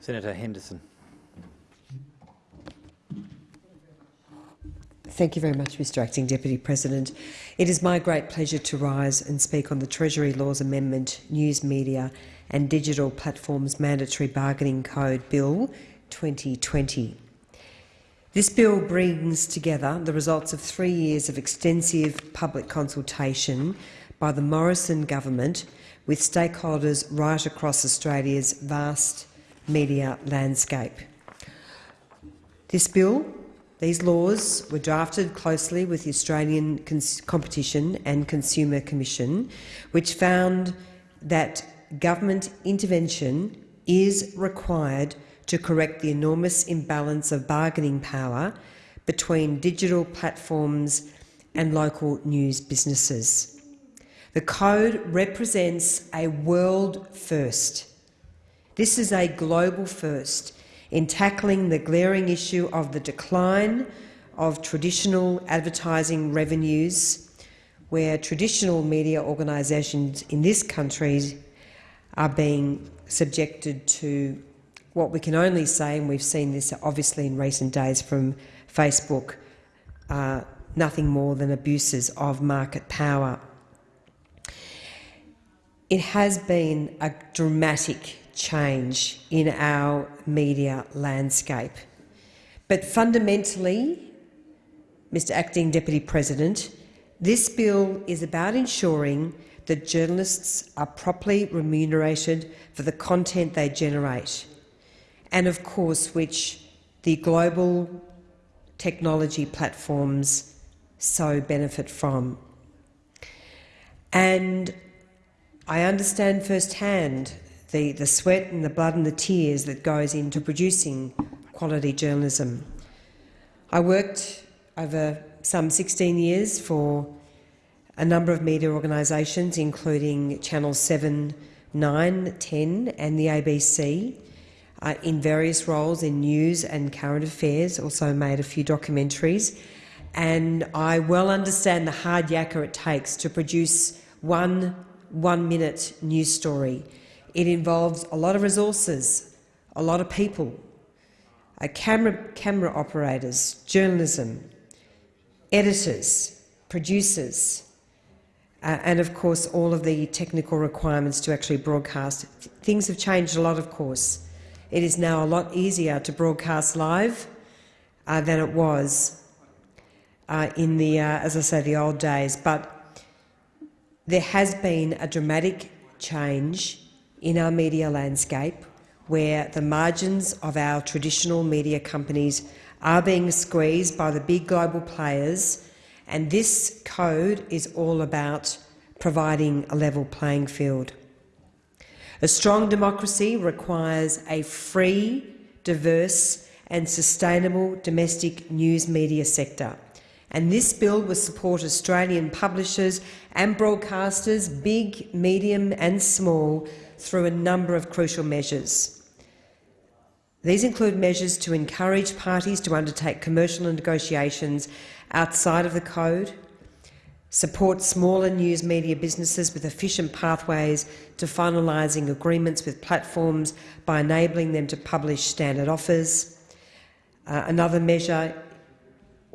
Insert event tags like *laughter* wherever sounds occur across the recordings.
Senator Henderson. Thank you very much, Mr Acting Deputy President. It is my great pleasure to rise and speak on the Treasury Laws Amendment, News Media and Digital Platforms Mandatory Bargaining Code Bill 2020. This bill brings together the results of three years of extensive public consultation by the Morrison government with stakeholders right across Australia's vast media landscape. This bill, these laws were drafted closely with the Australian Competition and Consumer Commission, which found that government intervention is required to correct the enormous imbalance of bargaining power between digital platforms and local news businesses. The code represents a world first. This is a global first in tackling the glaring issue of the decline of traditional advertising revenues, where traditional media organisations in this country are being subjected to what we can only say, and we've seen this obviously in recent days from Facebook, uh, nothing more than abuses of market power. It has been a dramatic change in our media landscape. But fundamentally, Mr Acting Deputy President, this bill is about ensuring that journalists are properly remunerated for the content they generate and, of course, which the global technology platforms so benefit from. And I understand firsthand the, the sweat and the blood and the tears that goes into producing quality journalism. I worked over some 16 years for a number of media organisations, including Channel 7, 9, 10 and the ABC, uh, in various roles in news and current affairs, also made a few documentaries. And I well understand the hard yakka it takes to produce one one-minute news story. It involves a lot of resources, a lot of people, uh, camera, camera operators, journalism, editors, producers, uh, and of course all of the technical requirements to actually broadcast. Things have changed a lot, of course. It is now a lot easier to broadcast live uh, than it was uh, in the, uh, as I say, the old days. But there has been a dramatic change in our media landscape where the margins of our traditional media companies are being squeezed by the big global players, and this code is all about providing a level playing field. A strong democracy requires a free, diverse and sustainable domestic news media sector. And this bill will support Australian publishers and broadcasters, big, medium and small, through a number of crucial measures. These include measures to encourage parties to undertake commercial negotiations outside of the code, support smaller news media businesses with efficient pathways to finalising agreements with platforms by enabling them to publish standard offers. Uh, another measure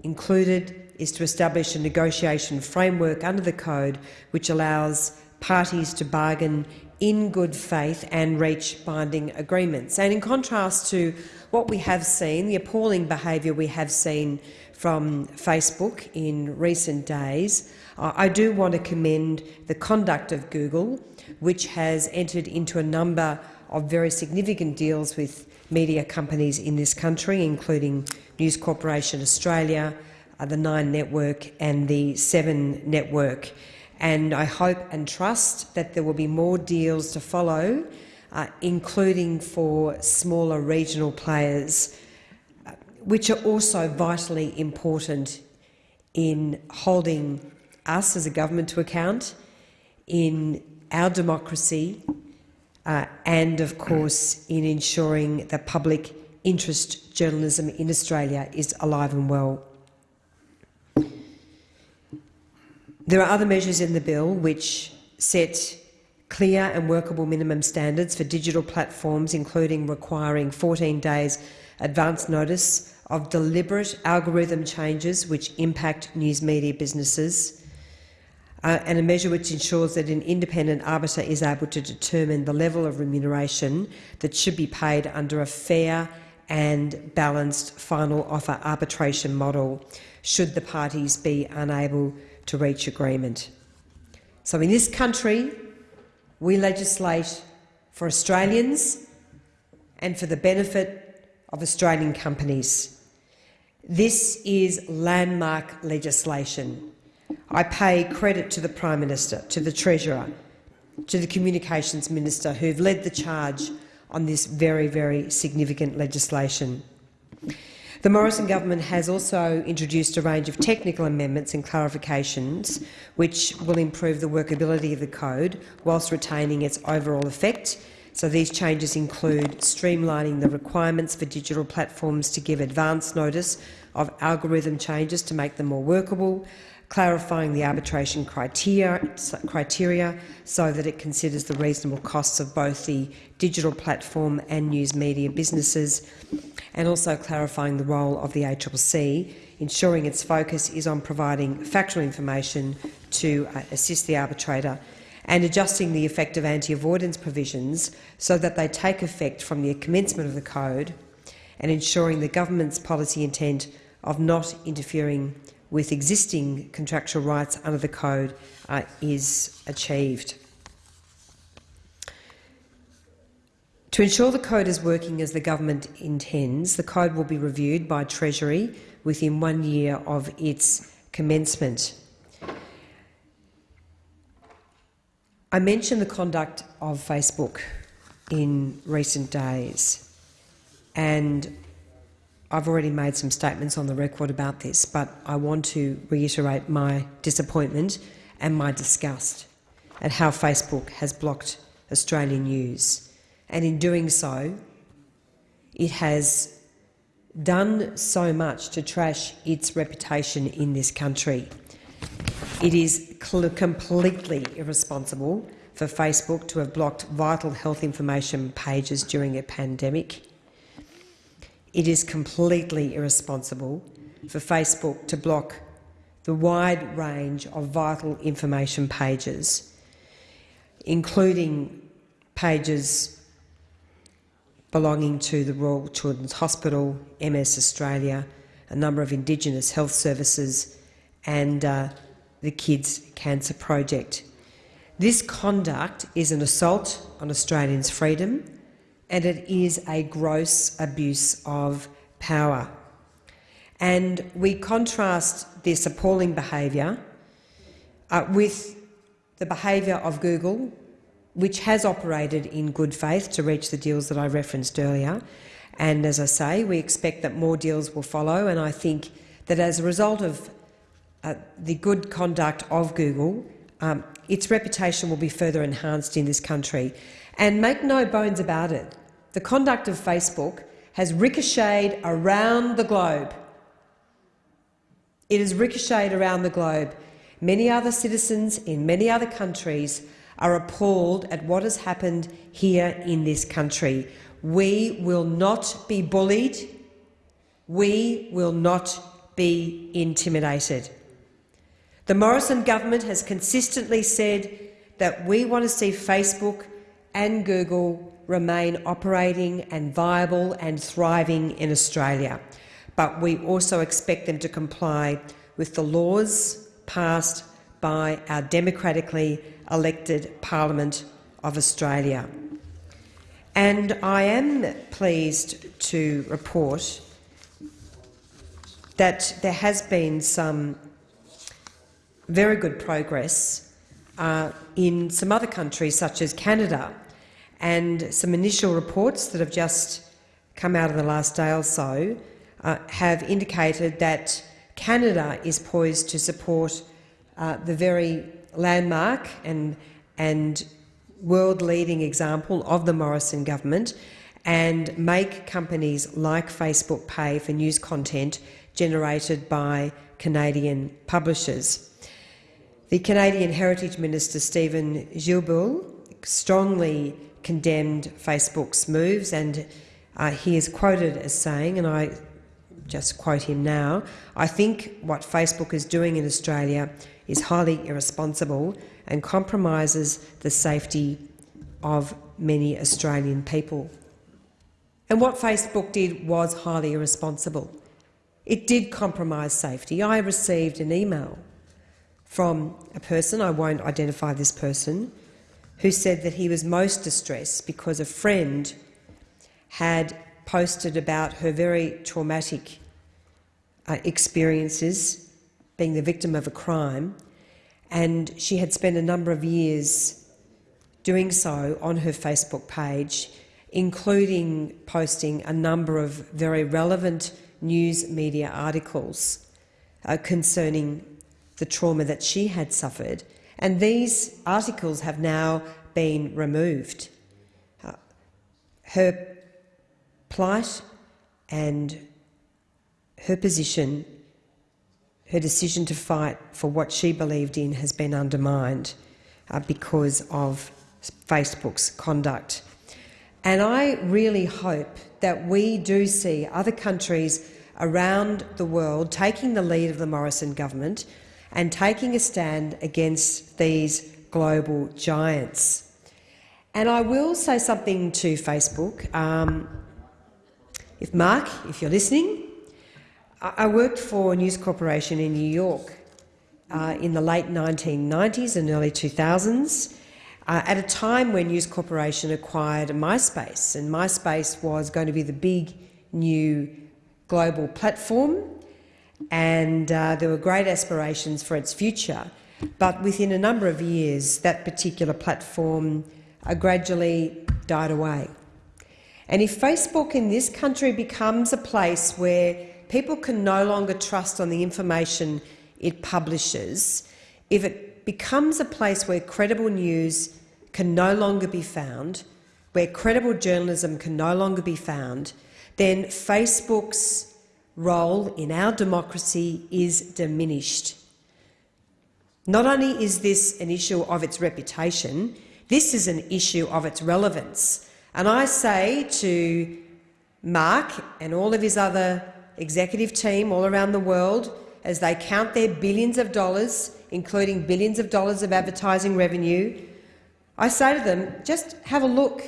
included is to establish a negotiation framework under the Code which allows parties to bargain in good faith and reach binding agreements. And in contrast to what we have seen, the appalling behaviour we have seen from Facebook in recent days, I do want to commend the conduct of Google, which has entered into a number of very significant deals with media companies in this country, including News Corporation Australia, uh, the Nine Network and the Seven Network. And I hope and trust that there will be more deals to follow, uh, including for smaller regional players, uh, which are also vitally important in holding us as a government to account, in our democracy, uh, and of course in ensuring that public interest journalism in Australia is alive and well. There are other measures in the bill which set clear and workable minimum standards for digital platforms, including requiring 14 days advance notice of deliberate algorithm changes which impact news media businesses, uh, and a measure which ensures that an independent arbiter is able to determine the level of remuneration that should be paid under a fair and balanced final offer arbitration model should the parties be unable to reach agreement. So in this country, we legislate for Australians and for the benefit of Australian companies. This is landmark legislation. I pay credit to the Prime Minister, to the Treasurer, to the Communications Minister who have led the charge on this very, very significant legislation. The Morrison government has also introduced a range of technical amendments and clarifications which will improve the workability of the code whilst retaining its overall effect. So these changes include streamlining the requirements for digital platforms to give advance notice of algorithm changes to make them more workable, clarifying the arbitration criteria, criteria so that it considers the reasonable costs of both the digital platform and news media businesses, and also clarifying the role of the ACCC, ensuring its focus is on providing factual information to uh, assist the arbitrator and adjusting the effect of anti-avoidance provisions so that they take effect from the commencement of the code and ensuring the government's policy intent of not interfering with existing contractual rights under the Code uh, is achieved. To ensure the Code is working as the government intends, the Code will be reviewed by Treasury within one year of its commencement. I mentioned the conduct of Facebook in recent days, and I've already made some statements on the record about this, but I want to reiterate my disappointment and my disgust at how Facebook has blocked Australian news. And in doing so, it has done so much to trash its reputation in this country. It is completely irresponsible for Facebook to have blocked vital health information pages during a pandemic. It is completely irresponsible for Facebook to block the wide range of vital information pages, including pages belonging to the Royal Children's Hospital, MS Australia, a number of Indigenous health services and uh, the Kids Cancer Project. This conduct is an assault on Australians' freedom and it is a gross abuse of power. And we contrast this appalling behaviour uh, with the behaviour of Google, which has operated in good faith to reach the deals that I referenced earlier. And as I say, we expect that more deals will follow, and I think that as a result of uh, the good conduct of Google, um, its reputation will be further enhanced in this country. And make no bones about it, the conduct of Facebook has ricocheted around the globe. It has ricocheted around the globe. Many other citizens in many other countries are appalled at what has happened here in this country. We will not be bullied. We will not be intimidated. The Morrison government has consistently said that we want to see Facebook and Google remain operating and viable and thriving in Australia, but we also expect them to comply with the laws passed by our democratically elected Parliament of Australia. And I am pleased to report that there has been some very good progress uh, in some other countries, such as Canada, and some initial reports that have just come out of the last day or so uh, have indicated that Canada is poised to support uh, the very landmark and, and world-leading example of the Morrison government and make companies like Facebook pay for news content generated by Canadian publishers. The Canadian Heritage Minister Stephen Guilbeault strongly condemned Facebook's moves, and uh, he is quoted as saying, and I just quote him now, I think what Facebook is doing in Australia is highly irresponsible and compromises the safety of many Australian people. And what Facebook did was highly irresponsible. It did compromise safety. I received an email from a person, I won't identify this person, who said that he was most distressed because a friend had posted about her very traumatic uh, experiences being the victim of a crime, and she had spent a number of years doing so on her Facebook page, including posting a number of very relevant news media articles uh, concerning the trauma that she had suffered. And these articles have now been removed. Uh, her plight and her position, her decision to fight for what she believed in has been undermined uh, because of Facebook's conduct. And I really hope that we do see other countries around the world taking the lead of the Morrison government and taking a stand against these global giants. And I will say something to Facebook. Um, if Mark, if you're listening, I worked for News Corporation in New York uh, in the late 1990s and early 2000s uh, at a time when News Corporation acquired MySpace, and MySpace was going to be the big new global platform, and uh, there were great aspirations for its future. But within a number of years, that particular platform uh, gradually died away. And if Facebook in this country becomes a place where people can no longer trust on the information it publishes, if it becomes a place where credible news can no longer be found, where credible journalism can no longer be found, then Facebook's role in our democracy is diminished. Not only is this an issue of its reputation, this is an issue of its relevance. And I say to Mark and all of his other executive team all around the world, as they count their billions of dollars, including billions of dollars of advertising revenue, I say to them, just have a look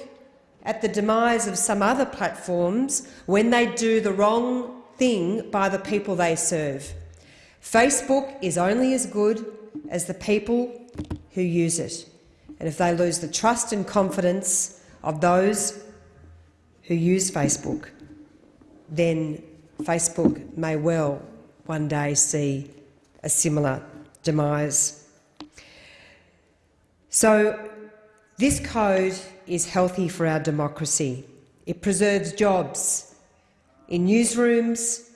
at the demise of some other platforms when they do the wrong thing by the people they serve. Facebook is only as good as the people who use it. And if they lose the trust and confidence of those who use Facebook, then Facebook may well one day see a similar demise. So this code is healthy for our democracy. It preserves jobs in newsrooms,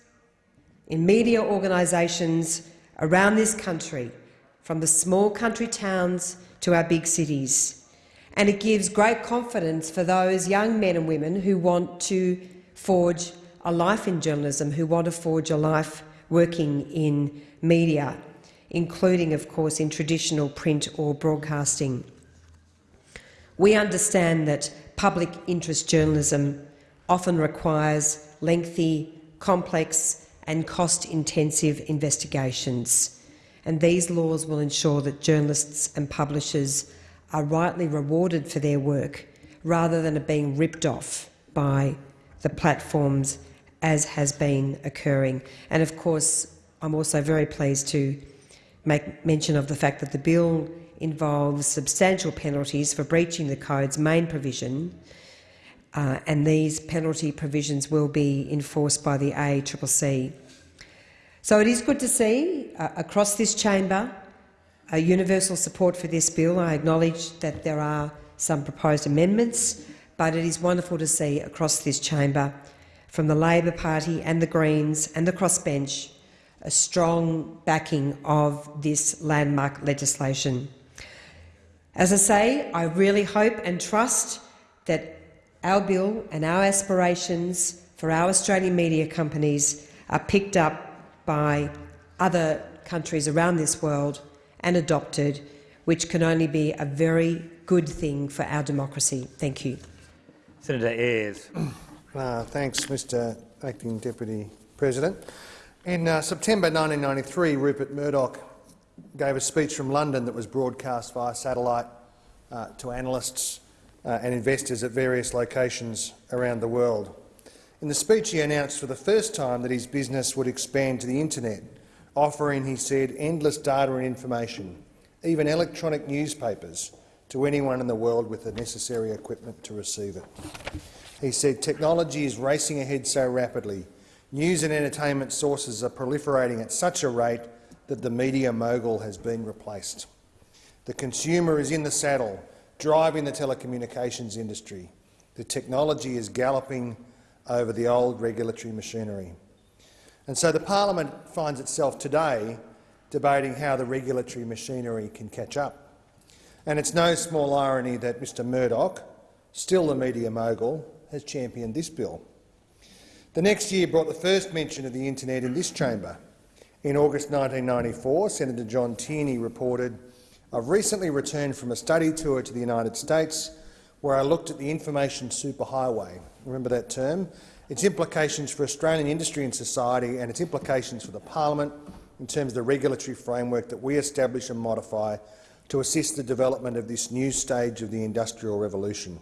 in media organisations around this country, from the small country towns to our big cities. And it gives great confidence for those young men and women who want to forge a life in journalism, who want to forge a life working in media, including, of course, in traditional print or broadcasting. We understand that public interest journalism often requires lengthy, complex and cost-intensive investigations, and these laws will ensure that journalists and publishers are rightly rewarded for their work rather than being ripped off by the platforms as has been occurring. And of course, I'm also very pleased to make mention of the fact that the bill involves substantial penalties for breaching the Code's main provision, uh, and these penalty provisions will be enforced by the ACCC. So it is good to see uh, across this chamber a universal support for this bill. I acknowledge that there are some proposed amendments, but it is wonderful to see across this chamber from the Labor Party and the Greens and the crossbench a strong backing of this landmark legislation. As I say, I really hope and trust that our bill and our aspirations for our Australian media companies are picked up by other countries around this world and adopted, which can only be a very good thing for our democracy. Thank you. Senator Ayres. *clears throat* Uh, thanks, Mr Acting Deputy President. In uh, September 1993, Rupert Murdoch gave a speech from London that was broadcast via satellite uh, to analysts uh, and investors at various locations around the world. In the speech, he announced for the first time that his business would expand to the internet, offering, he said, endless data and information, even electronic newspapers, to anyone in the world with the necessary equipment to receive it. He said technology is racing ahead so rapidly, news and entertainment sources are proliferating at such a rate that the media mogul has been replaced. The consumer is in the saddle, driving the telecommunications industry. The technology is galloping over the old regulatory machinery. And so the parliament finds itself today debating how the regulatory machinery can catch up. And it's no small irony that Mr Murdoch, still the media mogul, has championed this bill. The next year brought the first mention of the internet in this chamber. In August 1994, Senator John Tierney reported, I've recently returned from a study tour to the United States where I looked at the information superhighway. Remember that term? Its implications for Australian industry and society and its implications for the parliament in terms of the regulatory framework that we establish and modify to assist the development of this new stage of the industrial revolution.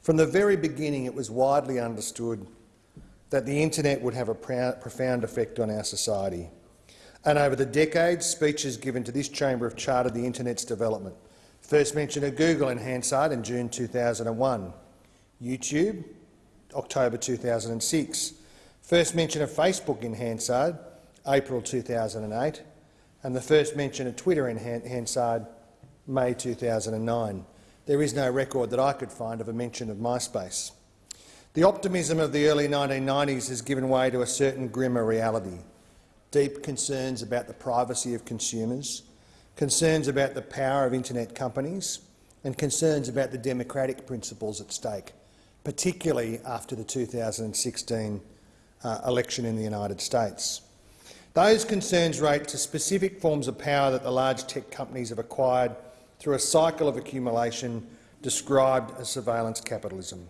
From the very beginning, it was widely understood that the internet would have a profound effect on our society. And over the decades, speeches given to this chamber have charted the internet's development. First mention of Google in Hansard in June 2001, YouTube, October 2006. First mention of Facebook in Hansard, April 2008, and the first mention of Twitter in Hansard, May 2009. There is no record that I could find of a mention of MySpace. The optimism of the early 1990s has given way to a certain grimmer reality. Deep concerns about the privacy of consumers, concerns about the power of internet companies and concerns about the democratic principles at stake, particularly after the 2016 uh, election in the United States. Those concerns relate to specific forms of power that the large tech companies have acquired through a cycle of accumulation described as surveillance capitalism.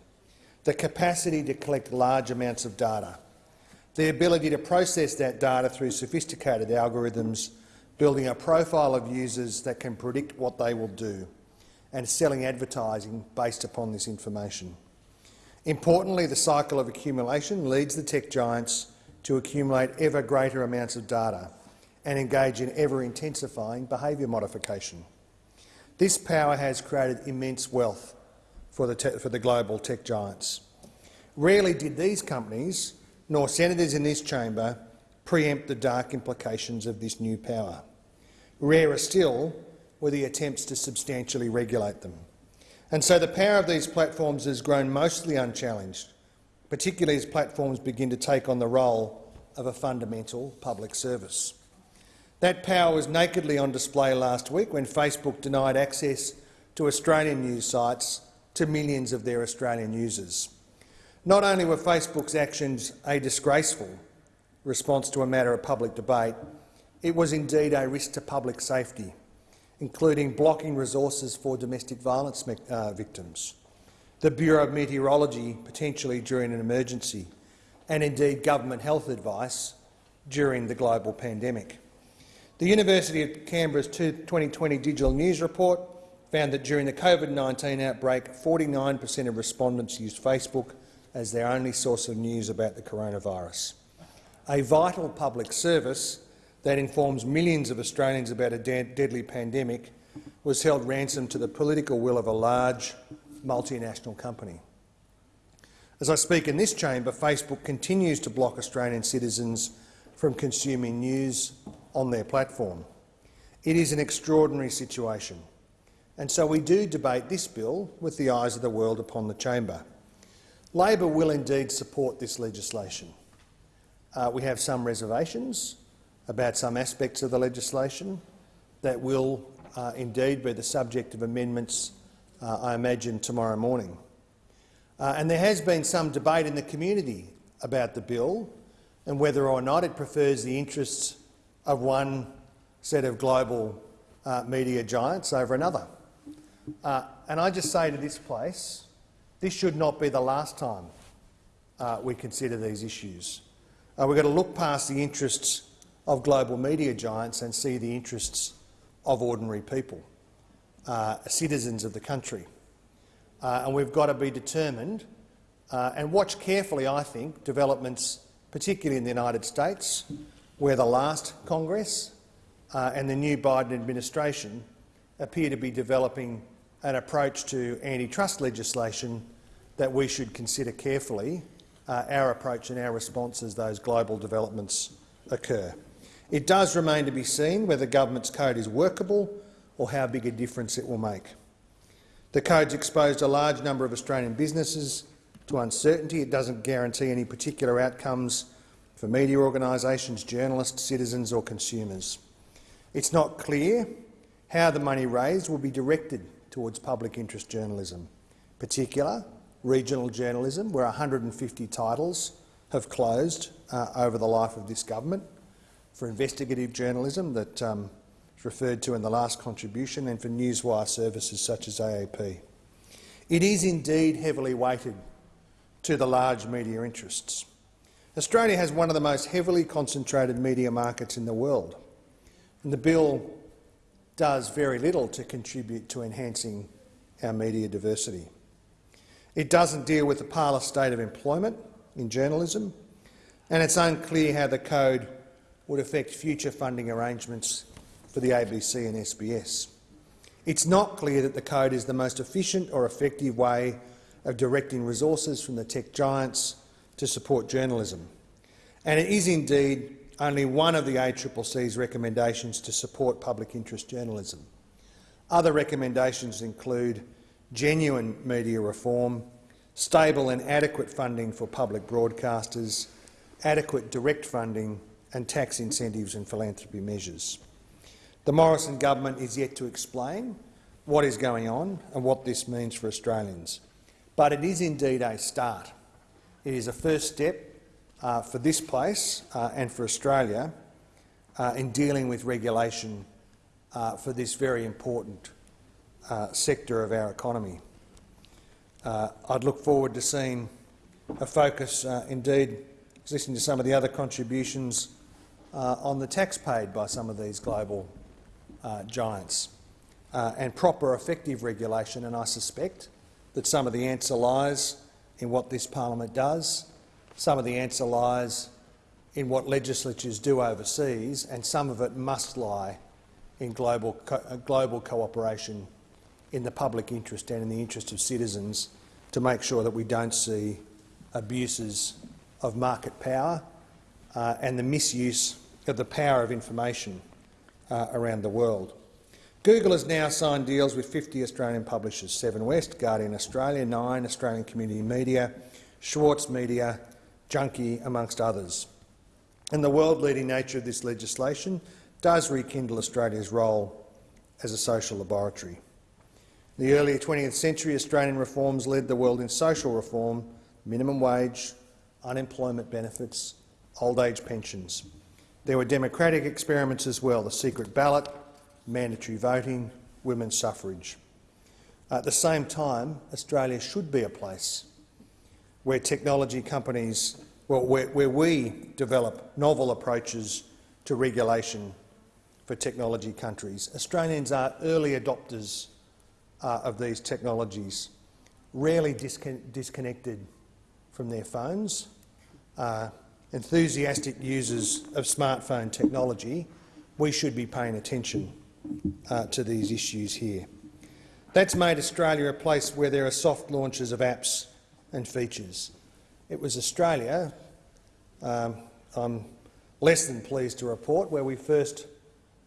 The capacity to collect large amounts of data, the ability to process that data through sophisticated algorithms, building a profile of users that can predict what they will do, and selling advertising based upon this information. Importantly, the cycle of accumulation leads the tech giants to accumulate ever greater amounts of data and engage in ever-intensifying behaviour modification. This power has created immense wealth for the, for the global tech giants. Rarely did these companies, nor senators in this chamber, preempt the dark implications of this new power. Rarer still were the attempts to substantially regulate them. And so the power of these platforms has grown mostly unchallenged, particularly as platforms begin to take on the role of a fundamental public service. That power was nakedly on display last week when Facebook denied access to Australian news sites to millions of their Australian users. Not only were Facebook's actions a disgraceful response to a matter of public debate, it was indeed a risk to public safety, including blocking resources for domestic violence uh, victims, the Bureau of Meteorology potentially during an emergency, and indeed government health advice during the global pandemic. The University of Canberra's 2020 Digital News Report found that during the COVID-19 outbreak, 49 per cent of respondents used Facebook as their only source of news about the coronavirus. A vital public service that informs millions of Australians about a de deadly pandemic was held ransom to the political will of a large multinational company. As I speak in this chamber, Facebook continues to block Australian citizens from consuming news on their platform. It is an extraordinary situation, and so we do debate this bill with the eyes of the world upon the chamber. Labor will indeed support this legislation. Uh, we have some reservations about some aspects of the legislation that will uh, indeed be the subject of amendments, uh, I imagine, tomorrow morning. Uh, and there has been some debate in the community about the bill and whether or not it prefers the interests of one set of global uh, media giants over another. Uh, and I just say to this place, this should not be the last time uh, we consider these issues. Uh, we've got to look past the interests of global media giants and see the interests of ordinary people, uh, citizens of the country. Uh, and we've got to be determined uh, and watch carefully, I think, developments, particularly in the United States, where the last Congress uh, and the new Biden administration appear to be developing an approach to antitrust legislation that we should consider carefully uh, our approach and our response as those global developments occur. It does remain to be seen whether the government's code is workable or how big a difference it will make. The code's exposed a large number of Australian businesses to uncertainty. It doesn't guarantee any particular outcomes for media organisations, journalists, citizens or consumers. It's not clear how the money raised will be directed towards public interest journalism, particular regional journalism, where 150 titles have closed uh, over the life of this government, for investigative journalism that um, referred to in the last contribution, and for newswire services such as AAP. It is indeed heavily weighted to the large media interests. Australia has one of the most heavily concentrated media markets in the world, and the bill does very little to contribute to enhancing our media diversity. It doesn't deal with the parlous state of employment in journalism, and it's unclear how the code would affect future funding arrangements for the ABC and SBS. It's not clear that the code is the most efficient or effective way of directing resources from the tech giants to support journalism. And it is indeed only one of the ACCC's recommendations to support public interest journalism. Other recommendations include genuine media reform, stable and adequate funding for public broadcasters, adequate direct funding and tax incentives and philanthropy measures. The Morrison government is yet to explain what is going on and what this means for Australians. But it is indeed a start. It is a first step uh, for this place uh, and for Australia uh, in dealing with regulation uh, for this very important uh, sector of our economy. I'd look forward to seeing a focus, indeed, listening to some of the other contributions on the tax paid by some of these global giants and proper effective regulation, and I suspect that some of the answer lies in what this parliament does some of the answer lies in what legislatures do overseas, and some of it must lie in global, co uh, global cooperation in the public interest and in the interest of citizens to make sure that we don't see abuses of market power uh, and the misuse of the power of information uh, around the world. Google has now signed deals with 50 Australian publishers, Seven West, Guardian Australia, Nine, Australian Community Media, Schwartz Media Junkee, amongst others. And the world-leading nature of this legislation does rekindle Australia's role as a social laboratory. In the early 20th century, Australian reforms led the world in social reform, minimum wage, unemployment benefits, old age pensions. There were democratic experiments as well, the secret ballot, mandatory voting, women's suffrage. At the same time, Australia should be a place where technology companies, well, where, where we develop novel approaches to regulation for technology countries. Australians are early adopters uh, of these technologies, rarely discon disconnected from their phones, uh, enthusiastic users of smartphone technology, we should be paying attention uh, to these issues here. That's made Australia a place where there are soft launches of apps and features. It was Australia, um, I'm less than pleased to report, where we first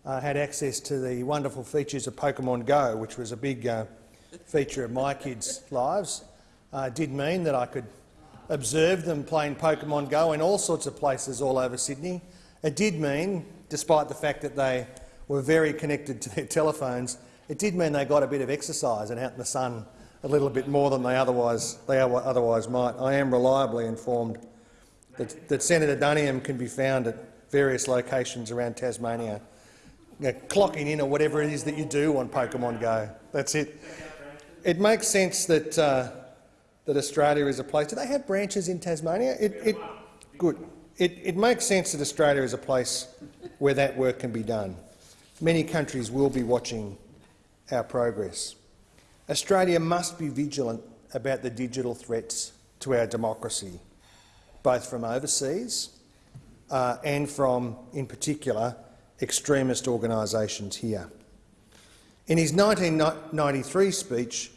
uh, had access to the wonderful features of Pokemon Go, which was a big uh, feature of my kids' *laughs* lives. Uh, did mean that I could observe them playing Pokemon Go in all sorts of places all over Sydney. It did mean, despite the fact that they were very connected to their *laughs* telephones, it did mean they got a bit of exercise and out in the sun a little bit more than they otherwise, they otherwise might. I am reliably informed that, that Senator Duniam can be found at various locations around Tasmania, you know, clocking in or whatever it is that you do on Pokemon Go. That's it. it makes sense that uh, that Australia is a place. Do they have branches in Tasmania? It, it, good. It, it makes sense that Australia is a place where that work can be done. Many countries will be watching our progress. Australia must be vigilant about the digital threats to our democracy, both from overseas uh, and from, in particular, extremist organisations here. In his 1993 speech,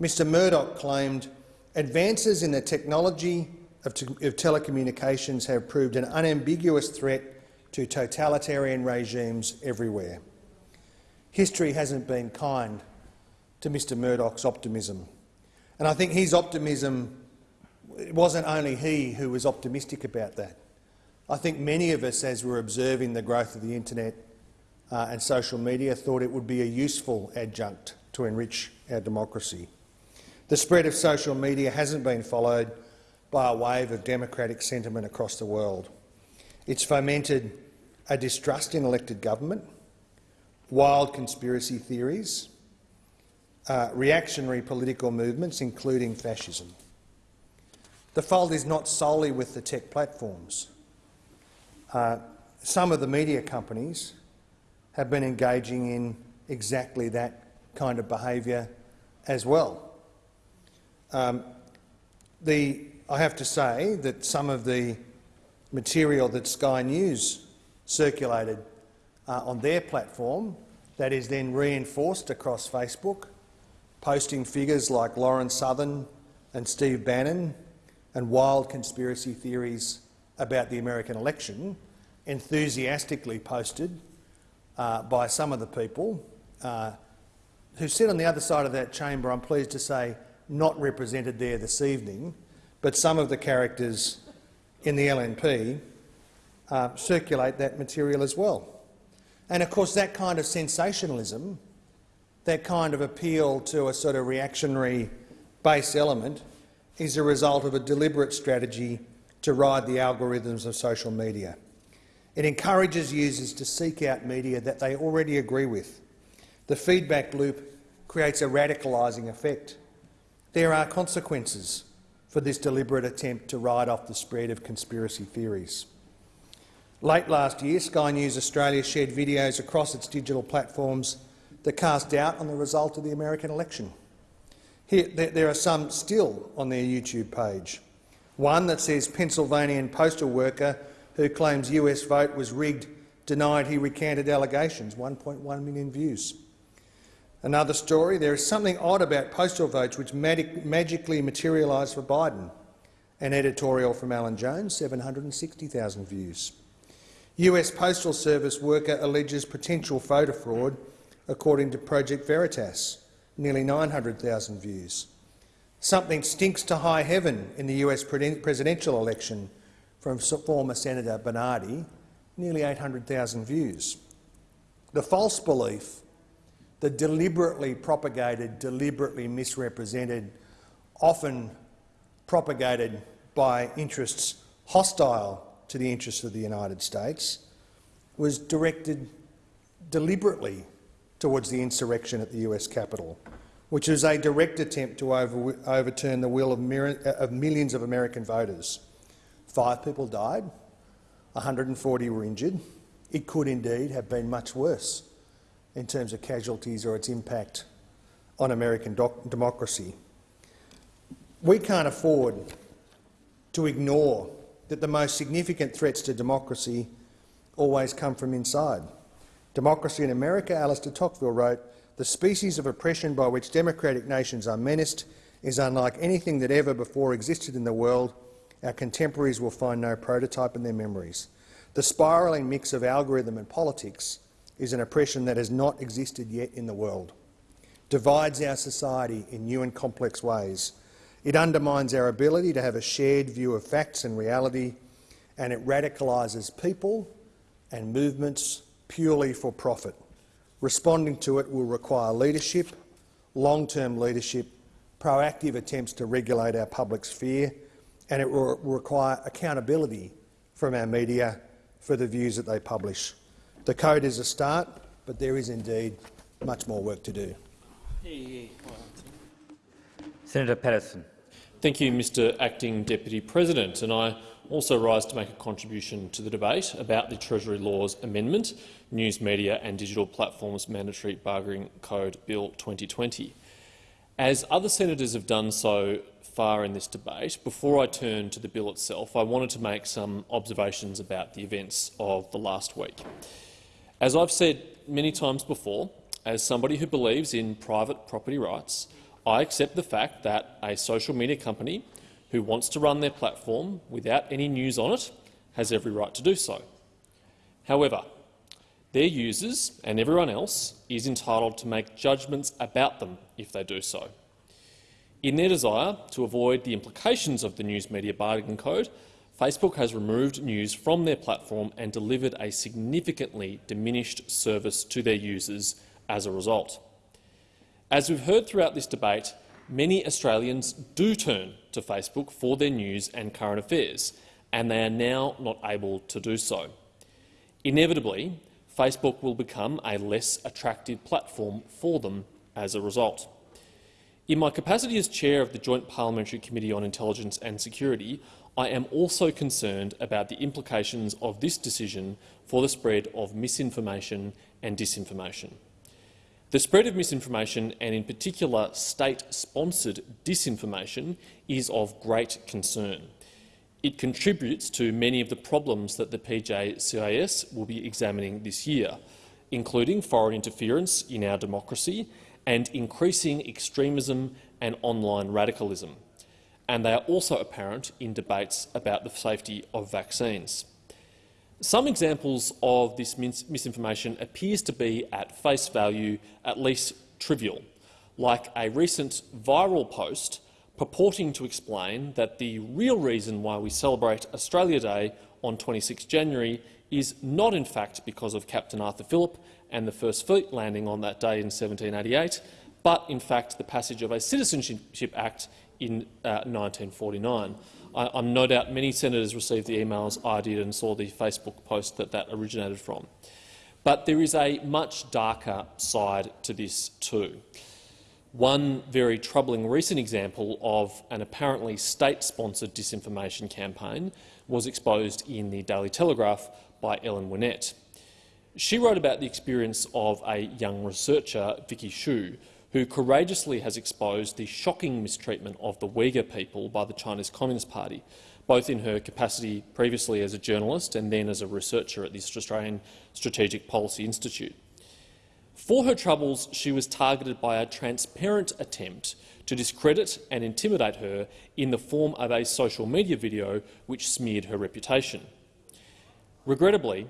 Mr Murdoch claimed advances in the technology of, te of telecommunications have proved an unambiguous threat to totalitarian regimes everywhere. History hasn't been kind to Mr Murdoch's optimism. And I think his optimism, it wasn't only he who was optimistic about that. I think many of us, as we're observing the growth of the internet uh, and social media, thought it would be a useful adjunct to enrich our democracy. The spread of social media hasn't been followed by a wave of democratic sentiment across the world. It's fomented a distrust in elected government, wild conspiracy theories, uh, reactionary political movements, including fascism. The fault is not solely with the tech platforms. Uh, some of the media companies have been engaging in exactly that kind of behaviour as well. Um, the, I have to say that some of the material that Sky News circulated uh, on their platform that is then reinforced across Facebook, posting figures like Lauren Southern and Steve Bannon and wild conspiracy theories about the American election, enthusiastically posted uh, by some of the people uh, who sit on the other side of that chamber, I'm pleased to say, not represented there this evening, but some of the characters in the LNP uh, circulate that material as well. And of course that kind of sensationalism, that kind of appeal to a sort of reactionary base element is a result of a deliberate strategy to ride the algorithms of social media. It encourages users to seek out media that they already agree with. The feedback loop creates a radicalising effect. There are consequences for this deliberate attempt to ride off the spread of conspiracy theories. Late last year, Sky News Australia shared videos across its digital platforms that cast doubt on the result of the American election. Here, there are some still on their YouTube page. One that says Pennsylvanian postal worker who claims US vote was rigged, denied he recanted allegations, 1.1 million views. Another story, there is something odd about postal votes which magic magically materialised for Biden. An editorial from Alan Jones, 760,000 views. US Postal Service worker alleges potential voter fraud, according to Project Veritas, nearly 900,000 views. Something stinks to high heaven in the US presidential election, from former Senator Bernardi, nearly 800,000 views. The false belief, the deliberately propagated, deliberately misrepresented, often propagated by interests hostile to the interests of the United States, was directed deliberately towards the insurrection at the US Capitol, which was a direct attempt to over overturn the will of, of millions of American voters. Five people died, 140 were injured. It could indeed have been much worse in terms of casualties or its impact on American democracy. We can't afford to ignore that the most significant threats to democracy always come from inside. Democracy in America, Alexis de Tocqueville wrote, the species of oppression by which democratic nations are menaced is unlike anything that ever before existed in the world our contemporaries will find no prototype in their memories. The spiralling mix of algorithm and politics is an oppression that has not existed yet in the world, divides our society in new and complex ways. It undermines our ability to have a shared view of facts and reality, and it radicalises people and movements purely for profit. Responding to it will require leadership, long-term leadership, proactive attempts to regulate our public sphere, and it will require accountability from our media for the views that they publish. The code is a start, but there is indeed much more work to do. Senator Patterson. Thank you, Mr Acting Deputy President. And I also rise to make a contribution to the debate about the Treasury Laws Amendment, News Media and Digital Platforms Mandatory Bargaining Code Bill 2020. As other senators have done so far in this debate, before I turn to the bill itself, I wanted to make some observations about the events of the last week. As I've said many times before, as somebody who believes in private property rights, I accept the fact that a social media company who wants to run their platform without any news on it has every right to do so. However, their users and everyone else is entitled to make judgments about them if they do so. In their desire to avoid the implications of the News Media Bargaining Code, Facebook has removed news from their platform and delivered a significantly diminished service to their users as a result. As we've heard throughout this debate, many Australians do turn to Facebook for their news and current affairs, and they are now not able to do so. Inevitably, Facebook will become a less attractive platform for them as a result. In my capacity as chair of the Joint Parliamentary Committee on Intelligence and Security, I am also concerned about the implications of this decision for the spread of misinformation and disinformation. The spread of misinformation, and in particular state-sponsored disinformation, is of great concern. It contributes to many of the problems that the PJCIS will be examining this year, including foreign interference in our democracy and increasing extremism and online radicalism. And they are also apparent in debates about the safety of vaccines. Some examples of this mis misinformation appears to be at face value at least trivial, like a recent viral post purporting to explain that the real reason why we celebrate Australia Day on 26 January is not in fact because of Captain Arthur Phillip and the First Fleet landing on that day in 1788, but in fact the passage of a Citizenship Act in uh, 1949. I, am no doubt many senators received the emails I did and saw the Facebook post that that originated from. But there is a much darker side to this too. One very troubling recent example of an apparently state-sponsored disinformation campaign was exposed in the Daily Telegraph by Ellen Whinnett. She wrote about the experience of a young researcher, Vicky Xu, who courageously has exposed the shocking mistreatment of the Uyghur people by the Chinese Communist Party, both in her capacity previously as a journalist and then as a researcher at the Australian Strategic Policy Institute. For her troubles, she was targeted by a transparent attempt to discredit and intimidate her in the form of a social media video which smeared her reputation. Regrettably,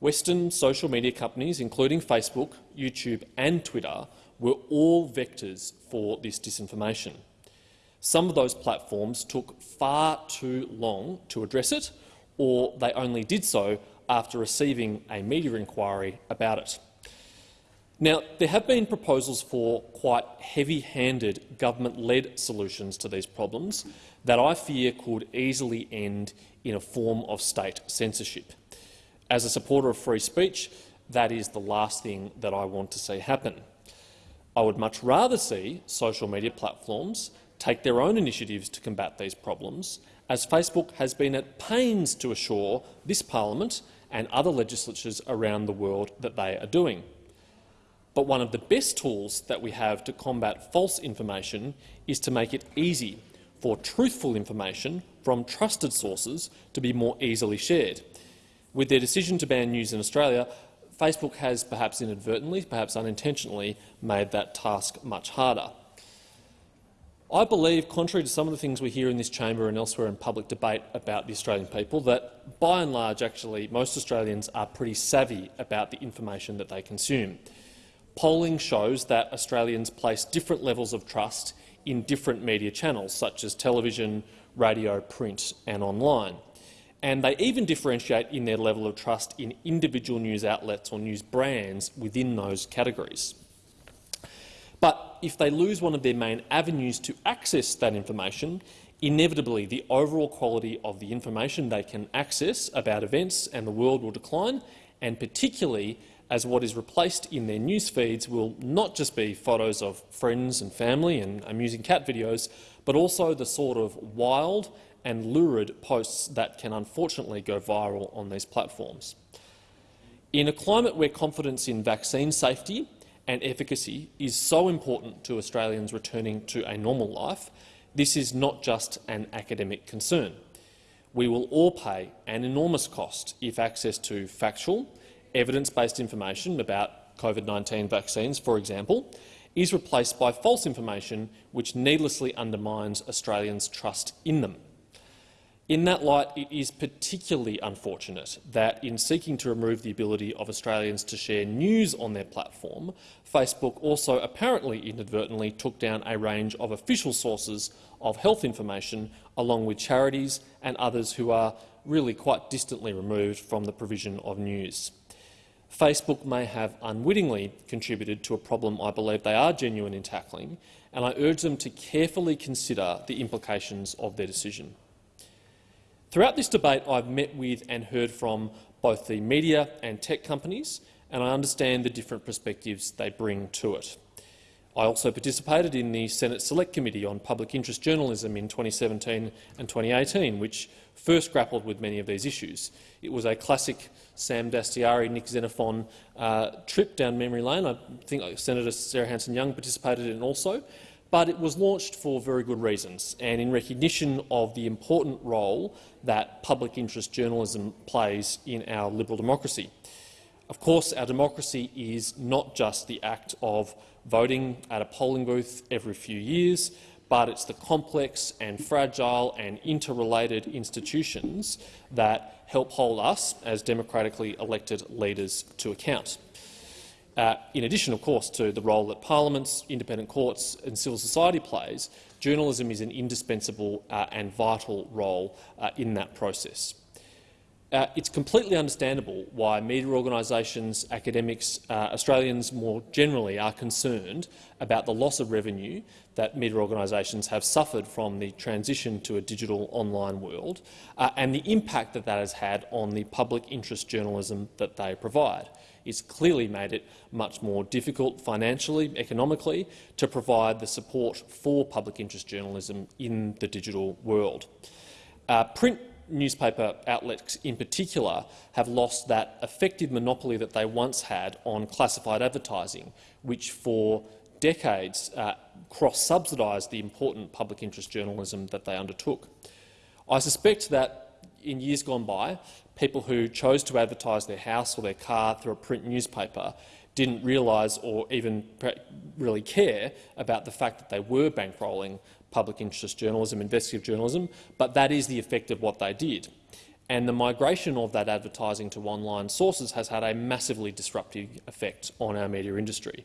Western social media companies, including Facebook, YouTube and Twitter, were all vectors for this disinformation. Some of those platforms took far too long to address it, or they only did so after receiving a media inquiry about it. Now, there have been proposals for quite heavy-handed government-led solutions to these problems that I fear could easily end in a form of state censorship. As a supporter of free speech, that is the last thing that I want to see happen. I would much rather see social media platforms take their own initiatives to combat these problems, as Facebook has been at pains to assure this parliament and other legislatures around the world that they are doing. But one of the best tools that we have to combat false information is to make it easy for truthful information from trusted sources to be more easily shared. With their decision to ban news in Australia, Facebook has perhaps inadvertently, perhaps unintentionally, made that task much harder. I believe, contrary to some of the things we hear in this chamber and elsewhere in public debate about the Australian people, that by and large actually most Australians are pretty savvy about the information that they consume. Polling shows that Australians place different levels of trust in different media channels, such as television, radio, print and online and they even differentiate in their level of trust in individual news outlets or news brands within those categories. But if they lose one of their main avenues to access that information, inevitably the overall quality of the information they can access about events and the world will decline, and particularly as what is replaced in their news feeds will not just be photos of friends and family and amusing cat videos, but also the sort of wild and lurid posts that can unfortunately go viral on these platforms. In a climate where confidence in vaccine safety and efficacy is so important to Australians returning to a normal life, this is not just an academic concern. We will all pay an enormous cost if access to factual, evidence-based information about COVID-19 vaccines, for example, is replaced by false information which needlessly undermines Australians' trust in them. In that light, it is particularly unfortunate that in seeking to remove the ability of Australians to share news on their platform, Facebook also apparently inadvertently took down a range of official sources of health information, along with charities and others who are really quite distantly removed from the provision of news. Facebook may have unwittingly contributed to a problem I believe they are genuine in tackling, and I urge them to carefully consider the implications of their decision. Throughout this debate, I've met with and heard from both the media and tech companies, and I understand the different perspectives they bring to it. I also participated in the Senate Select Committee on Public Interest Journalism in 2017 and 2018, which first grappled with many of these issues. It was a classic Sam Dastyari, Nick Xenophon uh, trip down memory lane. I think Senator Sarah Hanson-Young participated in also but it was launched for very good reasons and in recognition of the important role that public interest journalism plays in our liberal democracy. Of course, our democracy is not just the act of voting at a polling booth every few years, but it's the complex and fragile and interrelated institutions that help hold us as democratically elected leaders to account. Uh, in addition, of course, to the role that parliaments, independent courts and civil society plays, journalism is an indispensable uh, and vital role uh, in that process. Uh, it's completely understandable why media organisations, academics, uh, Australians more generally are concerned about the loss of revenue that media organisations have suffered from the transition to a digital online world and the impact that that has had on the public interest journalism that they provide it's clearly made it much more difficult financially, economically, to provide the support for public interest journalism in the digital world. Uh, print newspaper outlets in particular have lost that effective monopoly that they once had on classified advertising, which for decades uh, cross-subsidised the important public interest journalism that they undertook. I suspect that in years gone by, people who chose to advertise their house or their car through a print newspaper didn't realise or even really care about the fact that they were bankrolling public interest journalism, investigative journalism, but that is the effect of what they did. And the migration of that advertising to online sources has had a massively disruptive effect on our media industry.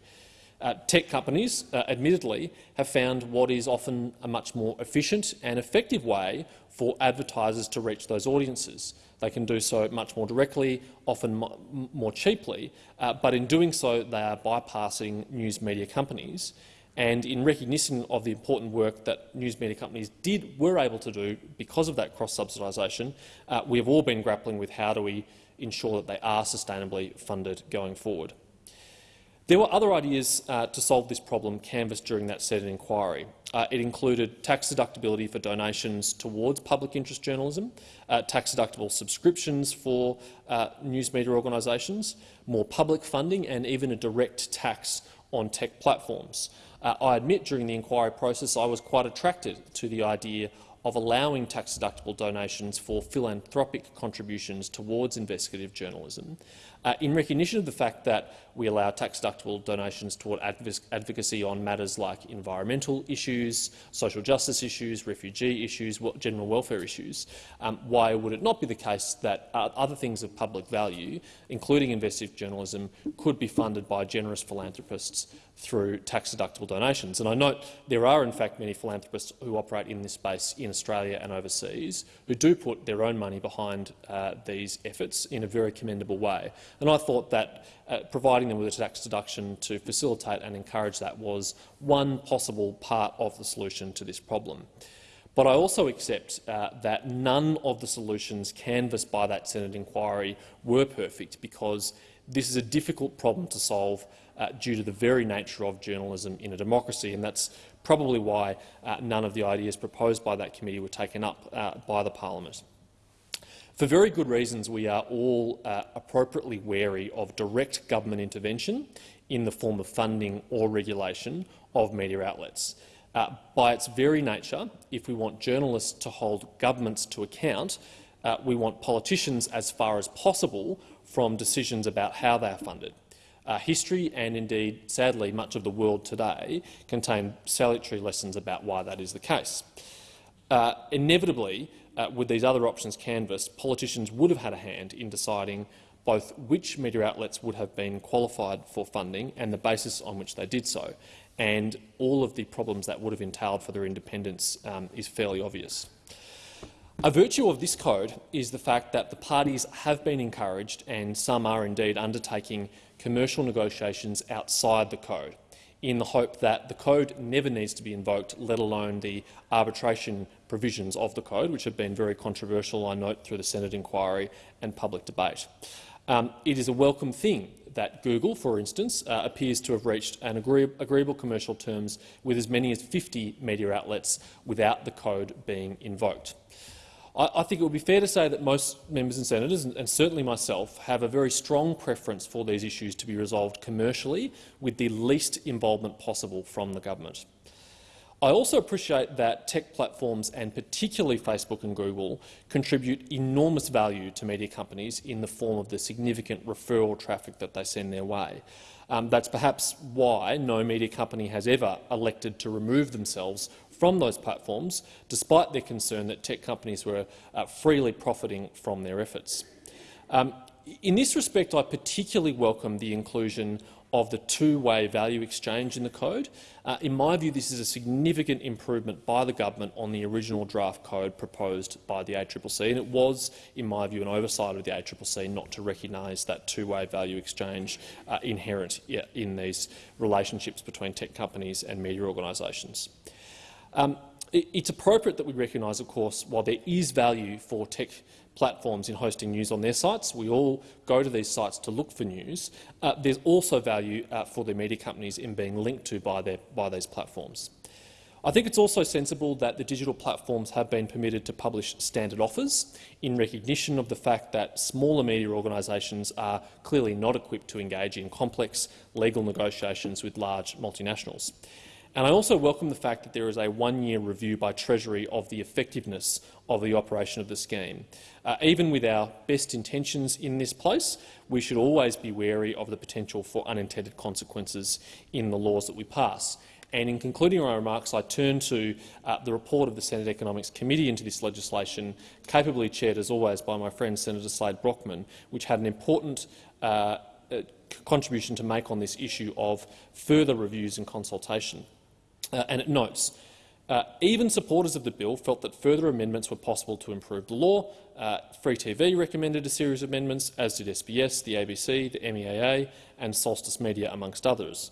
Uh, tech companies, uh, admittedly, have found what is often a much more efficient and effective way for advertisers to reach those audiences. They can do so much more directly, often more cheaply, uh, but in doing so they are bypassing news media companies. And in recognition of the important work that news media companies did were able to do because of that cross-subsidisation, uh, we have all been grappling with how do we ensure that they are sustainably funded going forward. There were other ideas uh, to solve this problem canvassed during that Senate inquiry. Uh, it included tax deductibility for donations towards public interest journalism, uh, tax deductible subscriptions for uh, news media organisations, more public funding and even a direct tax on tech platforms. Uh, I admit during the inquiry process I was quite attracted to the idea of allowing tax-deductible donations for philanthropic contributions towards investigative journalism, uh, in recognition of the fact that we allow tax-deductible donations toward advocacy on matters like environmental issues, social justice issues, refugee issues, general welfare issues, um, why would it not be the case that uh, other things of public value, including investigative journalism, could be funded by generous philanthropists through tax-deductible donations? And I note there are, in fact, many philanthropists who operate in this space in Australia and overseas who do put their own money behind uh, these efforts in a very commendable way. And I thought that uh, providing them with a tax deduction to facilitate and encourage that was one possible part of the solution to this problem. But I also accept uh, that none of the solutions canvassed by that Senate inquiry were perfect because This is a difficult problem to solve uh, due to the very nature of journalism in a democracy, and that's probably why uh, none of the ideas proposed by that committee were taken up uh, by the parliament. For very good reasons, we are all uh, appropriately wary of direct government intervention in the form of funding or regulation of media outlets. Uh, by its very nature, if we want journalists to hold governments to account, uh, we want politicians, as far as possible, from decisions about how they are funded. Uh, history and indeed, sadly, much of the world today contain salutary lessons about why that is the case. Uh, inevitably, uh, with these other options canvassed, politicians would have had a hand in deciding both which media outlets would have been qualified for funding and the basis on which they did so. And all of the problems that would have entailed for their independence um, is fairly obvious. A virtue of this code is the fact that the parties have been encouraged, and some are indeed undertaking commercial negotiations outside the code, in the hope that the code never needs to be invoked, let alone the arbitration provisions of the code, which have been very controversial, I note, through the Senate inquiry and public debate. Um, it is a welcome thing that Google, for instance, uh, appears to have reached an agree agreeable commercial terms with as many as 50 media outlets without the code being invoked. I, I think it would be fair to say that most members and senators, and, and certainly myself, have a very strong preference for these issues to be resolved commercially with the least involvement possible from the government. I also appreciate that tech platforms, and particularly Facebook and Google, contribute enormous value to media companies in the form of the significant referral traffic that they send their way. Um, that's perhaps why no media company has ever elected to remove themselves from those platforms, despite their concern that tech companies were uh, freely profiting from their efforts. Um, in this respect, I particularly welcome the inclusion of the two-way value exchange in the code. Uh, in my view, this is a significant improvement by the government on the original draft code proposed by the ACCC, and it was, in my view, an oversight of the ACCC not to recognise that two-way value exchange uh, inherent in these relationships between tech companies and media organisations. Um, it, it's appropriate that we recognise, of course, while there is value for tech platforms in hosting news on their sites, we all go to these sites to look for news, uh, there's also value uh, for the media companies in being linked to by, their, by these platforms. I think it's also sensible that the digital platforms have been permitted to publish standard offers in recognition of the fact that smaller media organisations are clearly not equipped to engage in complex legal negotiations with large multinationals. And I also welcome the fact that there is a one-year review by Treasury of the effectiveness of the operation of the scheme. Uh, even with our best intentions in this place, we should always be wary of the potential for unintended consequences in the laws that we pass. And in concluding my remarks, I turn to uh, the report of the Senate Economics Committee into this legislation, capably chaired, as always, by my friend Senator Slade Brockman, which had an important uh, uh contribution to make on this issue of further reviews and consultation. Uh, and it notes, uh, even supporters of the bill felt that further amendments were possible to improve the law. Uh, Free TV recommended a series of amendments, as did SBS, the ABC, the MEAA and Solstice Media, amongst others.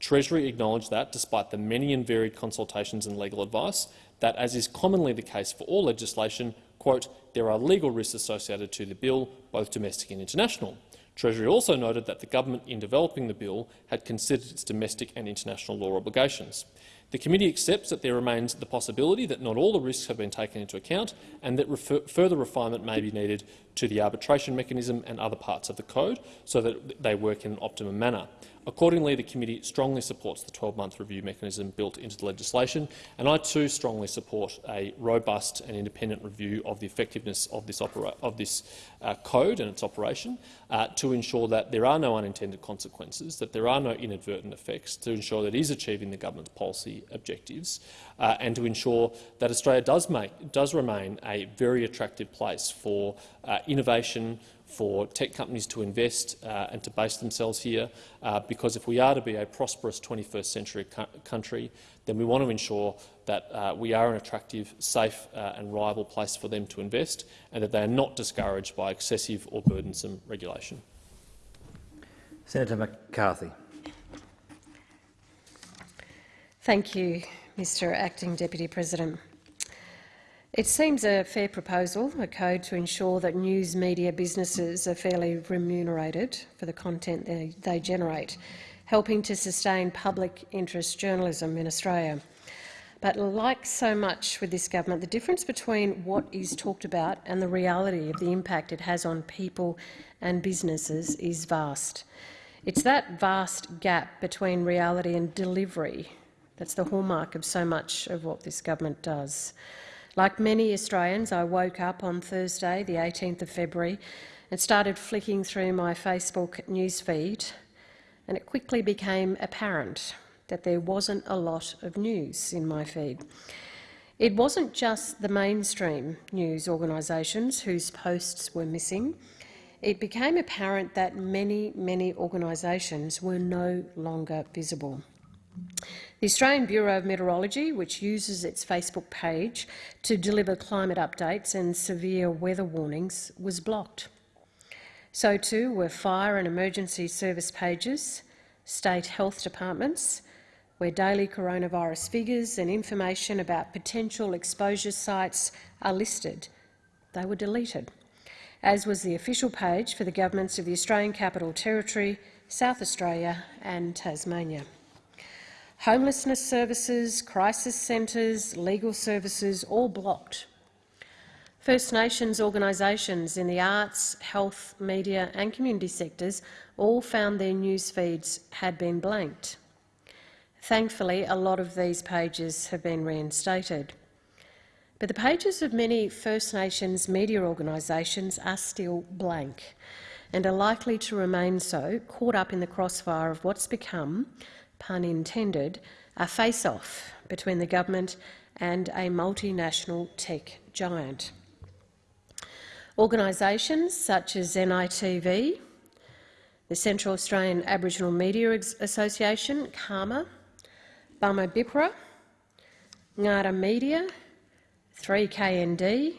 Treasury acknowledged that, despite the many and varied consultations and legal advice, that, as is commonly the case for all legislation, quote, there are legal risks associated to the bill, both domestic and international. Treasury also noted that the government, in developing the bill, had considered its domestic and international law obligations. The committee accepts that there remains the possibility that not all the risks have been taken into account and that refer further refinement may be needed to the arbitration mechanism and other parts of the code so that they work in an optimum manner. Accordingly, the committee strongly supports the 12-month review mechanism built into the legislation, and I too strongly support a robust and independent review of the effectiveness of this, of this uh, code and its operation uh, to ensure that there are no unintended consequences, that there are no inadvertent effects, to ensure that it is achieving the government's policy objectives, uh, and to ensure that Australia does, make, does remain a very attractive place for uh, innovation, for tech companies to invest uh, and to base themselves here, uh, because if we are to be a prosperous 21st century country, then we want to ensure that uh, we are an attractive, safe uh, and reliable place for them to invest and that they are not discouraged by excessive or burdensome regulation. Senator McCarthy. Thank you, Mr Acting Deputy President. It seems a fair proposal, a code to ensure that news media businesses are fairly remunerated for the content they, they generate, helping to sustain public interest journalism in Australia. But like so much with this government, the difference between what is talked about and the reality of the impact it has on people and businesses is vast. It's that vast gap between reality and delivery that's the hallmark of so much of what this government does. Like many Australians, I woke up on Thursday, the 18th of February, and started flicking through my Facebook newsfeed, and it quickly became apparent that there wasn't a lot of news in my feed. It wasn't just the mainstream news organisations whose posts were missing. It became apparent that many, many organisations were no longer visible. The Australian Bureau of Meteorology, which uses its Facebook page to deliver climate updates and severe weather warnings, was blocked. So too were fire and emergency service pages, state health departments, where daily coronavirus figures and information about potential exposure sites are listed. They were deleted, as was the official page for the governments of the Australian Capital Territory, South Australia and Tasmania. Homelessness services, crisis centres, legal services, all blocked. First Nations organisations in the arts, health, media and community sectors all found their news feeds had been blanked. Thankfully, a lot of these pages have been reinstated. But the pages of many First Nations media organisations are still blank and are likely to remain so, caught up in the crossfire of what's become pun intended, a face-off between the government and a multinational tech giant. Organisations such as NITV, the Central Australian Aboriginal Media Association, CAAMA, Bumma Bippera, Ngaarda Media, 3KND,